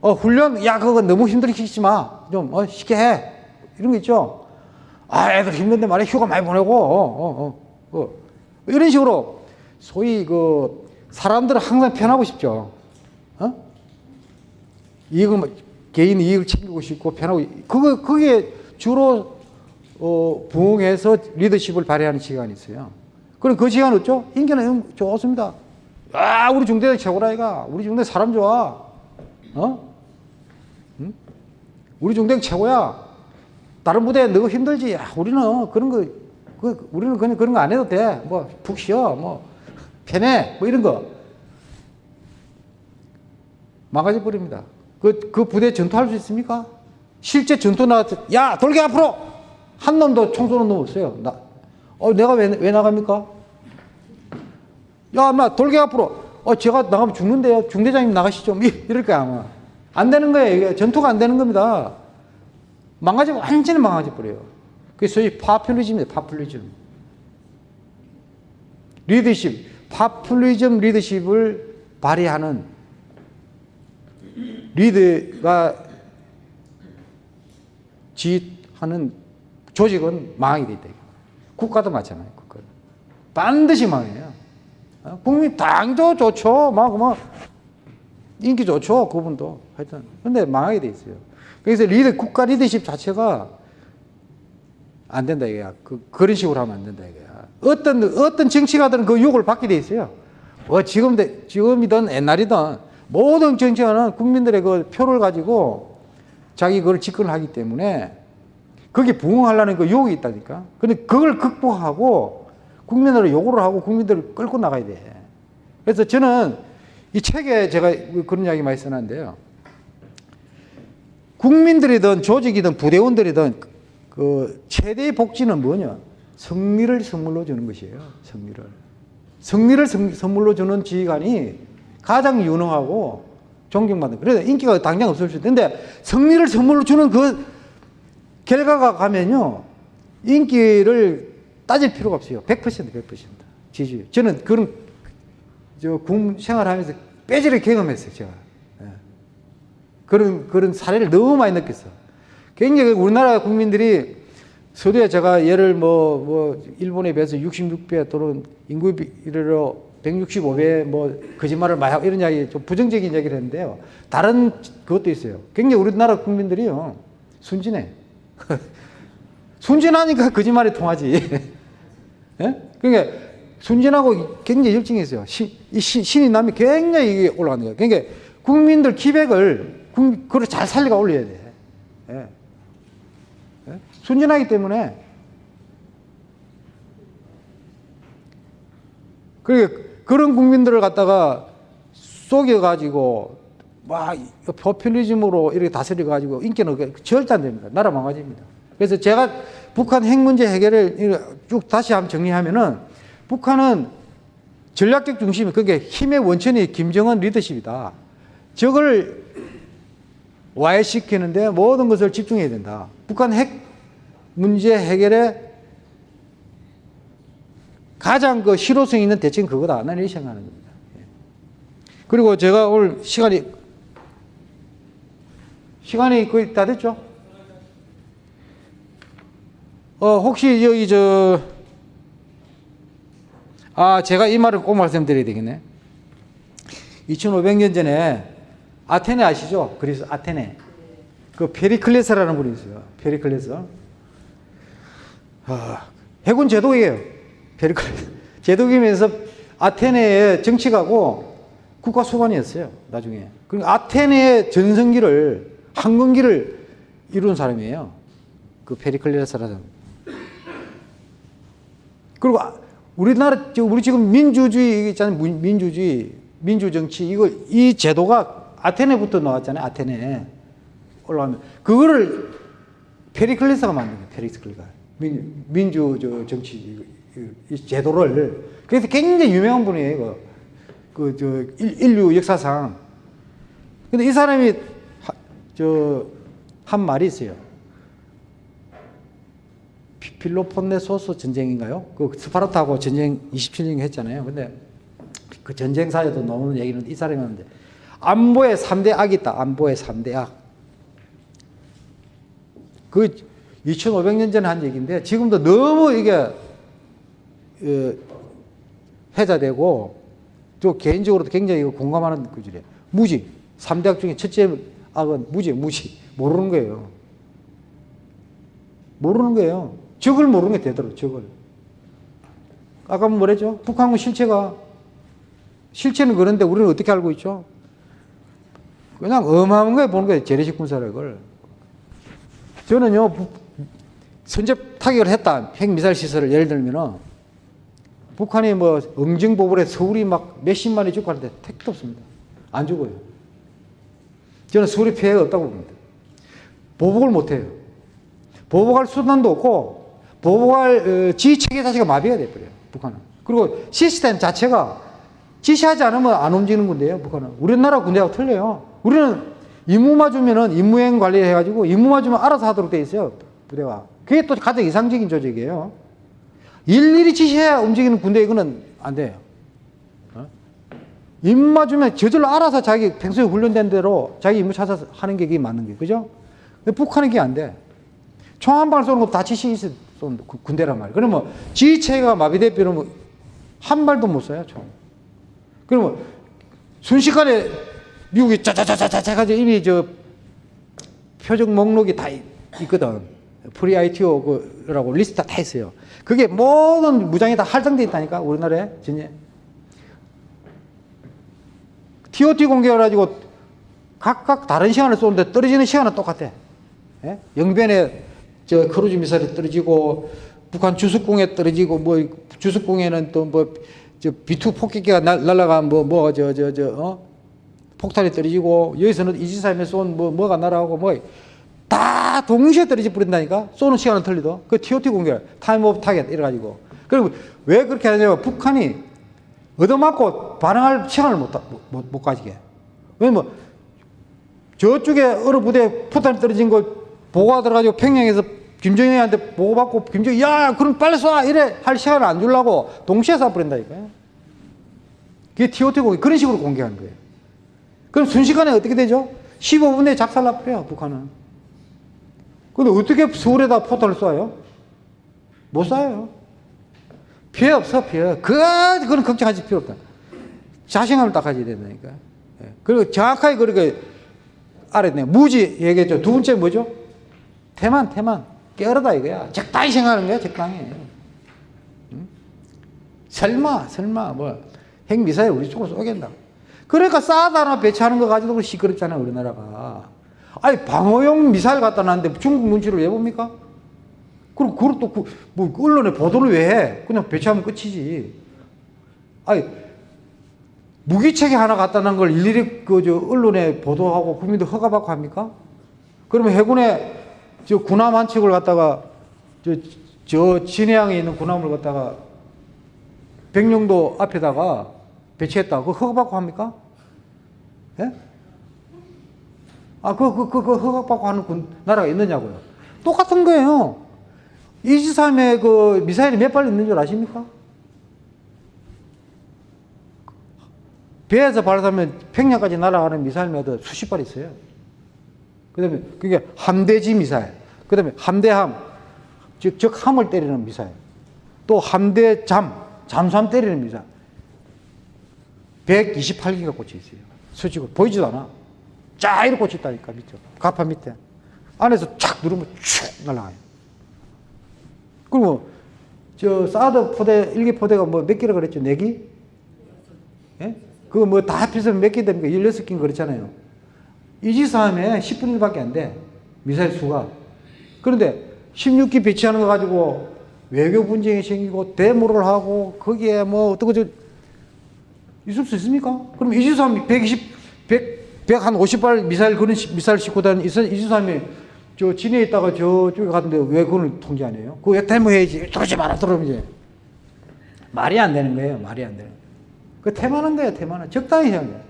어, 훈련, 야, 그거 너무 힘들게 시키지 마. 좀, 어, 쉽게 해. 이런 거 있죠. 아, 애들 힘든데 말이야. 휴가 많이 보내고, 어, 어, 어. 어. 이런 식으로, 소위 그, 사람들은 항상 편하고 싶죠. 어? 뭐, 개인 이익을 챙기고 싶고 편하고 그거 그게 주로 어, 부응해서 리더십을 발휘하는 시간이 있어요. 그럼 그 시간 어쩌? 인기는 좋습니다. 아, 우리 중대장 최고라 이가. 우리 중대 사람 좋아. 어? 응? 우리 중대 최고야. 다른 부대 너무 힘들지. 야, 우리는 그런 거, 그, 우리는 그냥 그런 거 안 해도 돼. 뭐, 푹 쉬어. 뭐, 편해. 뭐 이런 거. 망가져 버립니다. 그, 그 부대 전투할 수 있습니까? 실제 전투 나왔을 때, 야, 돌게 앞으로! 한 놈도 총 쏘는 놈 없어요. 나, 어, 내가 왜, 왜 나갑니까? 야, 엄마, 돌게 앞으로! 어, 제가 나가면 죽는데요. 중대장님 나가시죠. 이- 이럴 거야, 아마. 안 되는 거예요. 이게 전투가 안 되는 겁니다. 망가지고, 완전히 망가져 버려요. 그게 소위 파퓰리즘이에요, 파퓰리즘. 리더십, 파퓰리즘 리더십을 발휘하는 리더가 지휘하는 조직은 망하게 돼 있다. 국가도 마찬가지예요. 국가 반드시 망해요. 어? 국민 당도 좋죠. 막, 뭐, 인기 좋죠. 그분도. 하여튼. 근데 망하게 돼 있어요. 그래서 리더, 국가 리더십 자체가 안 된다, 이거야. 그, 그런 식으로 하면 안 된다, 이거야. 어떤, 어떤 정치가들은 그 욕을 받게 돼 있어요. 어, 지금, 지금이든 옛날이든 모든 정치가는 국민들의 그 표를 가지고 자기 그걸 집권을 하기 때문에 거기에 부응하려는 그 욕이 있다니까. 근데 그걸 극복하고 국민들을 요구를 하고 국민들을 끌고 나가야 돼. 그래서 저는 이 책에 제가 그런 이야기 많이 써놨는데요. 국민들이든 조직이든 부대원들이든 그 최대의 복지는 뭐냐? 승리를 선물로 주는 것이에요. 승리를. 승리를 선- 선물로 주는 지휘관이 가장 유능하고 존경받는. 그래서 인기가 당장 없을 수 있는데 승리를 선물로 주는 그 결과가 가면요. 인기를 따질 필요가 없어요. 100% 100% 지지. 저는 그런 저군 생활하면서 빼지를 경험했어요, 제가. 예. 그런 그런 사례를 너무 많이 느꼈어. 굉장히 우리나라 국민들이 서두에 제가 예를 뭐, 뭐, 일본에 비해서 66배 또는 인구 비례로 165배 뭐, 거짓말을 많이 하고 이런 이야기, 좀 부정적인 이야기를 했는데요. 다른 그것도 있어요. 굉장히 우리나라 국민들이요. 순진해. 순진하니까 거짓말이 통하지. 예? 그러니까 순진하고 굉장히 열정이 있어요. 신, 이 신, 신이 남이 굉장히 올라가는 거예요. 그러니까 국민들 기백을, 국, 그걸 잘 살려가 올려야 돼. 예. 예? 순진하기 때문에 그러니까 그런 국민들을 갖다가 속여가지고 막 포퓰리즘으로 이렇게 다스려가지고 인기는 절대 안 됩니다. 나라 망가집니다. 그래서 제가 북한 핵 문제 해결을 쭉 다시 한번 정리하면은 북한은 전략적 중심이 그게 힘의 원천이 김정은 리더십이다. 저걸 와해시키는데 모든 것을 집중해야 된다. 북한 핵 문제 해결에 가장 그 실효성 있는 대책은 그거다. 나는 이렇게 생각하는 겁니다. 예. 그리고 제가 오늘 시간이 시간이 거의 다 됐죠? 어, 혹시 여기 저, 아, 제가 이 말을 꼭 말씀드려야 되겠네. 2500년 전에 아테네 아시죠? 그래서 아테네. 그 페리클레스라는 분이 있어요. 페리클레스. 아, 해군 제독이에요. 페리클레스. 제독이면서 아테네의 정치가고 국가 수반이었어요. 나중에. 그 아테네의 전성기를 황금기를 이룬 사람이에요. 그 페리클레스라는. 그리고 아- 우리나라 우리 지금 민주주의 있잖아요. 민- 민주주의, 민주정치 이거 이 제도가 아테네부터 나왔잖아요. 아테네 올라가면 그거를 페리클레스가 만든 거예요. 페리클레스가 민, 민주 저 정치 이, 제도를 그래서 굉장히 유명한 분이에요. 이거 그 저 인류 역사상. 근데 이 사람이 저한 말이 있어요. 피- 필로폰네소스 전쟁인가요? 그 스파르타하고 전쟁 27년 했잖아요. 근데 그 전쟁사에도 나오는 얘기는 이 사람이 하는데 안보에 3대 악이 있다. 안보에 3대 악. 그 2500년 전에 한 얘기인데 지금도 너무 이게 어, 회자되고 또 개인적으로도 굉장히 공감하는 구절이에요. 무지. 3대 악 중에 첫째 악은 무지, 무지. 모르는 거예요. 모르는 거예요. 적을 모르는 게 되도록, 적을. 아까 뭐랬죠? 북한군 실체가, 실체는 그런데 우리는 어떻게 알고 있죠? 그냥 어마어마한 거에 보는 거예요. 재래식 군사력을. 저는요, 부- 선제 타격을 했다. 핵미사일 시설을 예를 들면은, 북한이 뭐, 응징보불에 서울이 막 몇십만이 죽고 하는데 택도 없습니다. 안 죽어요. 저는 서울이 피해가 없다고 봅니다. 보복을 못해요. 보복할 수단도 없고, 보복할 어, 지휘체계 자체가 마비가 돼버려요. 북한은. 그리고 시스템 자체가 지시하지 않으면 안 움직이는 군대예요. 북한은. 우리나라 군대하고 틀려요. 우리는 임무만 주면은 임무행 관리해가지고 임무만 주면 알아서 하도록 돼 있어요. 부대가. 그게 또 가장 이상적인 조직이에요. 일일이 지시해야 움직이는 군대 이거는 안 돼요. 어? 임무만 주면 저절로 알아서 자기 평소에 훈련된 대로 자기 임무 찾아서 하는 게 그게 맞는 게 그죠? 근데 북한은 그게 안 돼. 총 한 방을 쏘는 것도 다 지시 있어 군대란 말이에요. 그러면 지휘체계가 마비돼 버리면 한 발도 못 쏴요, 총. 그러면 순식간에 미국이 짜자자자자 가지고 이미 저 표적 목록이 다 있- 있거든. pre ITO라고 리스트 다 있어요. 그게 모든 무장이 다 할당돼 있다니까 우리나라에 전에 TOT 공격해 가지고 각각 다른 시간을 쏘는데 떨어지는 시간은 똑같아. 예? 영변에 저 크루즈 미사일이 떨어지고 북한 주석궁에 떨어지고 뭐 주석궁에는 또 뭐 저 B2 폭격기가 날- 날아간 뭐뭐 저 저 저 어? 폭탄이 떨어지고 여기서는 이지스함에서 쏜 뭐 뭐가 날아가고 뭐다 동시에 떨어져 버린다니까? 쏘는 시간은 틀리도? 그 TOT 공격 time of target 이래가지고. 그리고 왜 그렇게 하냐면 북한이 얻어맞고 반응할 시간을 못, 못, 못 가지게. 왜냐면 저쪽에 어느 부대 포탄이 떨어진 거 보고가 들어가지고 평양에서 김정일한테 보고받고 김정일 야 그럼 빨리 쏴! 이래 할 시간을 안 주려고 동시에 쏴버린다니까요. 그게 TOT 공개 그런 식으로 공개하는 거예요 그럼 순식간에 어떻게 되죠? 15분 내에 작살나버려요 북한은. 근데 어떻게 서울에다 포탄을 쏴요? 못 쏴요. 피해 없어 피해. 그 그건 걱정하실 필요 없다. 자신감을 딱 가져야 된다니까. 예. 그리고 정확하게 그렇게 알아야 무지 얘기했죠. 두 번째 뭐죠? 태만 태만. 깨어르다 이거야. 적당히 생각하는 거야 적당히. 응? 설마 설마. 뭐 핵미사일 우리 쪽으로 쏘겠다고 그러니까 하나 배치하는 거 가지고 시끄럽잖아요 우리나라가 아니 방어용 미사일 갖다 놨는데 중국 눈치를 왜 봅니까? 그리고 그걸 또, 그, 뭐, 언론에 보도를 왜 해? 그냥 배치하면 끝이지. 아니, 무기체계 하나 갖다 놓은 걸 일일이 그, 저, 언론에 보도하고 국민들 허가받고 합니까? 그러면 해군에 저 군함 한 척을 갖다가 저, 저 진해항에 있는 군함을 갖다가 백령도 앞에다가 배치했다. 그거 허가받고 합니까? 예? 아, 그, 그, 그, 그 허가받고 하는 군, 나라가 있느냐고요. 똑같은 거예요. 이지삼에 그 미사일이 몇 발 있는 줄 아십니까? 배에서 발사하면 평양까지 날아가는 미사일마다 수십 발 있어요. 그 다음에 그게 함대지 미사일. 그 다음에 함대함. 즉, 즉, 함을 때리는 미사일. 또 함대잠. 잠수함 때리는 미사일. 128기가 꽂혀 있어요. 수직으로. 보이지도 않아. 쫙 이렇게 꽂혀 있다니까, 밑에. 가파 밑에. 안에서 착 누르면 쭉 날아가요. 그리고 저 사드 포대 일기 포대가 뭐몇 기라 그랬죠? 네 기? 예? 그거 뭐 다 합해서 몇기 됩니까? 16기 그렇잖아요. 이지사함에 10분의 1밖에 안 돼. 미사일 수가. 그런데 16기 배치하는 거 가지고 외교 분쟁이 생기고 데모를 하고 거기에 뭐 어떻게 저 있을 수 있습니까? 그럼 이지사함이 120, 100, 100한 50발 미사일 그런 시- 미사일 싣고 다니는 이지사함이 저 진해에 있다가 저쪽에 갔는데 왜 그걸 통제 안 해요? 그거 왜 데모해야지. 들어오지 마라, 들어오면 이제. 말이 안 되는 거예요. 말이 안 되는 거예요. 그 태만한 거예요, 태만한. 적당히 해야 돼요.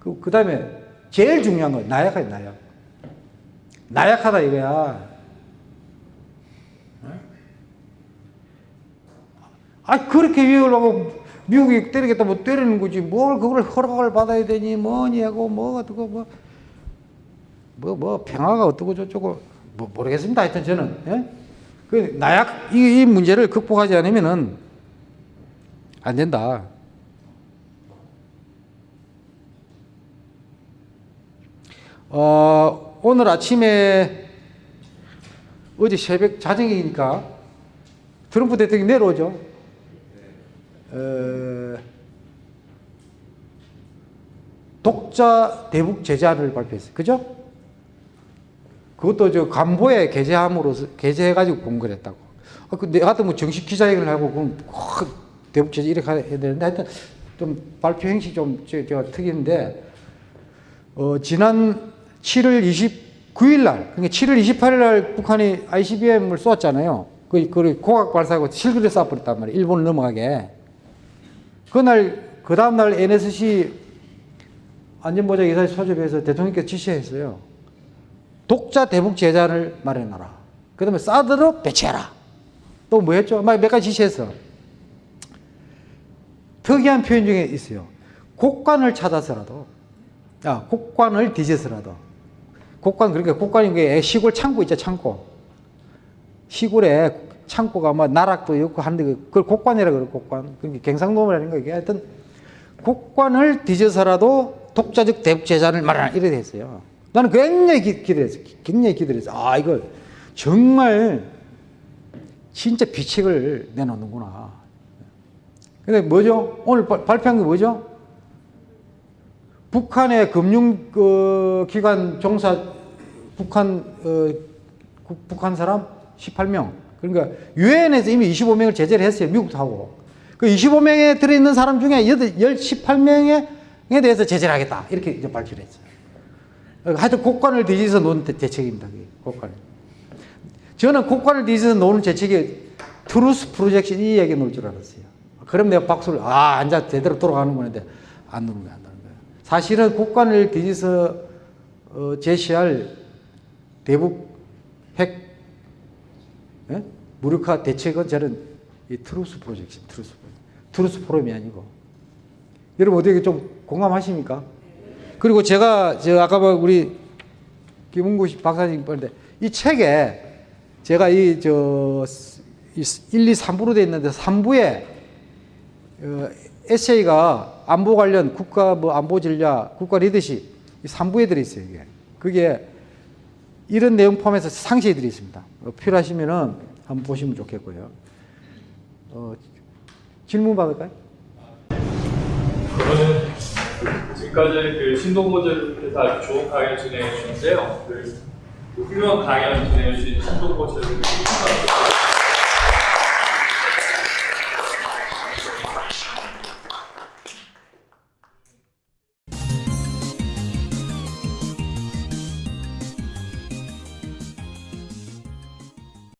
그, 그 다음에 제일 중요한 건 나약하다, 나약. 나약하다 이거야. 어? 아, 그렇게 위협하고 미국이 때리겠다 뭐 때리는 거지. 뭘 그걸 허락을 받아야 되니 뭐니 하고 뭐 어떻고 뭐. 뭐, 뭐, 평화가 어떻고 저쩌고, 뭐, 모르겠습니다. 하여튼 저는, 예? 그, 나약, 이, 이 문제를 극복하지 않으면은 안 된다. 어, 오늘 아침에 어제 새벽 자정이니까 트럼프 대통령이 내려오죠. 어, 독자 대북 제재안을 발표했어요. 그죠? 그것도 저 간보에 게재함으로써 게재해가지고 공개를 했다고. 아, 그 내가 같은 뭐 정식 기자회견을 하고 그럼 큰 대북 제재 이렇게 해야 되는데 하여튼 좀 발표 형식 좀 제- 제가 특이한데 어, 지난 7월 29일 날, 그러니까 7월 28일 날 북한이 ICBM을 쏘았잖아요. 그, 그 고각 발사하고 실그를 쏴버렸단 말이에요. 일본을 넘어가게. 그날, 그 다음날 NSC 안전보장 이사회 소집해서 대통령께서 지시했어요. 독자 대북 제재안을 마련하라. 그 다음에 사드로 배치해라. 또 뭐 했죠? 막 몇 가지 지시했어. 특이한 표현 중에 있어요. 곡관을 찾아서라도, 야, 곡관을 뒤져서라도. 곡관, 그러니까 곡관이 게 시골 창고 있죠, 창고. 시골에 창고가 뭐 나락도 있고 하는데 그- 그걸 곡관이라 그래, 곡관. 그러니까 경상도라는 거 이게 하여튼 곡관을 뒤져서라도 독자적 대북 제재안을 마련하라. 이래 됐어요. 나는 굉장히 기, 기대했어. 굉장히 기대했어. 아, 이걸 정말 진짜 비책을 내놓는구나. 근데 뭐죠? 오늘 발- 발표한 게 뭐죠? 북한의 금융 그, 기관 종사 북한 어, 국- 북한 사람 18명. 그러니까 유엔에서 이미 25명을 제재를 했어요. 미국도 하고. 그 25명에 들어 있는 사람 중에 8, 18명에 대해서 제재를 하겠다. 이렇게 이제 발표를 했어요. 어, 하여튼 곳간을 뒤져서 놓은 대- 대책입니다. 곡관. 저는 곳간을 뒤져서 놓는 대책이 truth projection 이 얘기 놓을 줄 알았어요. 그럼 내가 박수를 아 앉아 제대로 돌아가는 건데 안 놓는 거야, 안 놓는 거야. 사실은 곳간을 뒤져서 어, 제시할 대북 핵 예? 무력화 대책은 저는 이 truth projection, truth projection. truth forum이 아니고 여러분 어떻게 좀 공감하십니까? 그리고 제가 저 아까 뭐 우리 김은구 씨 박사님 보는데 이 책에 제가 이 저 1, 2, 3부로 돼 있는데 3부에 어, 에세이가 안보 관련 국가 뭐 안보 전략, 국가 리더십 이 3부에 들어 있어요, 이게. 그게 이런 내용 포함해서 상세히 들어 있습니다. 어, 필요하시면은 한번 보시면 좋겠고요. 어, 질문 받을까요? 그러면 지금까지 그 아주 좋은 강연 진행해 주셨는데요. 그 훌륭한 강연 진행해 주신 신동보철을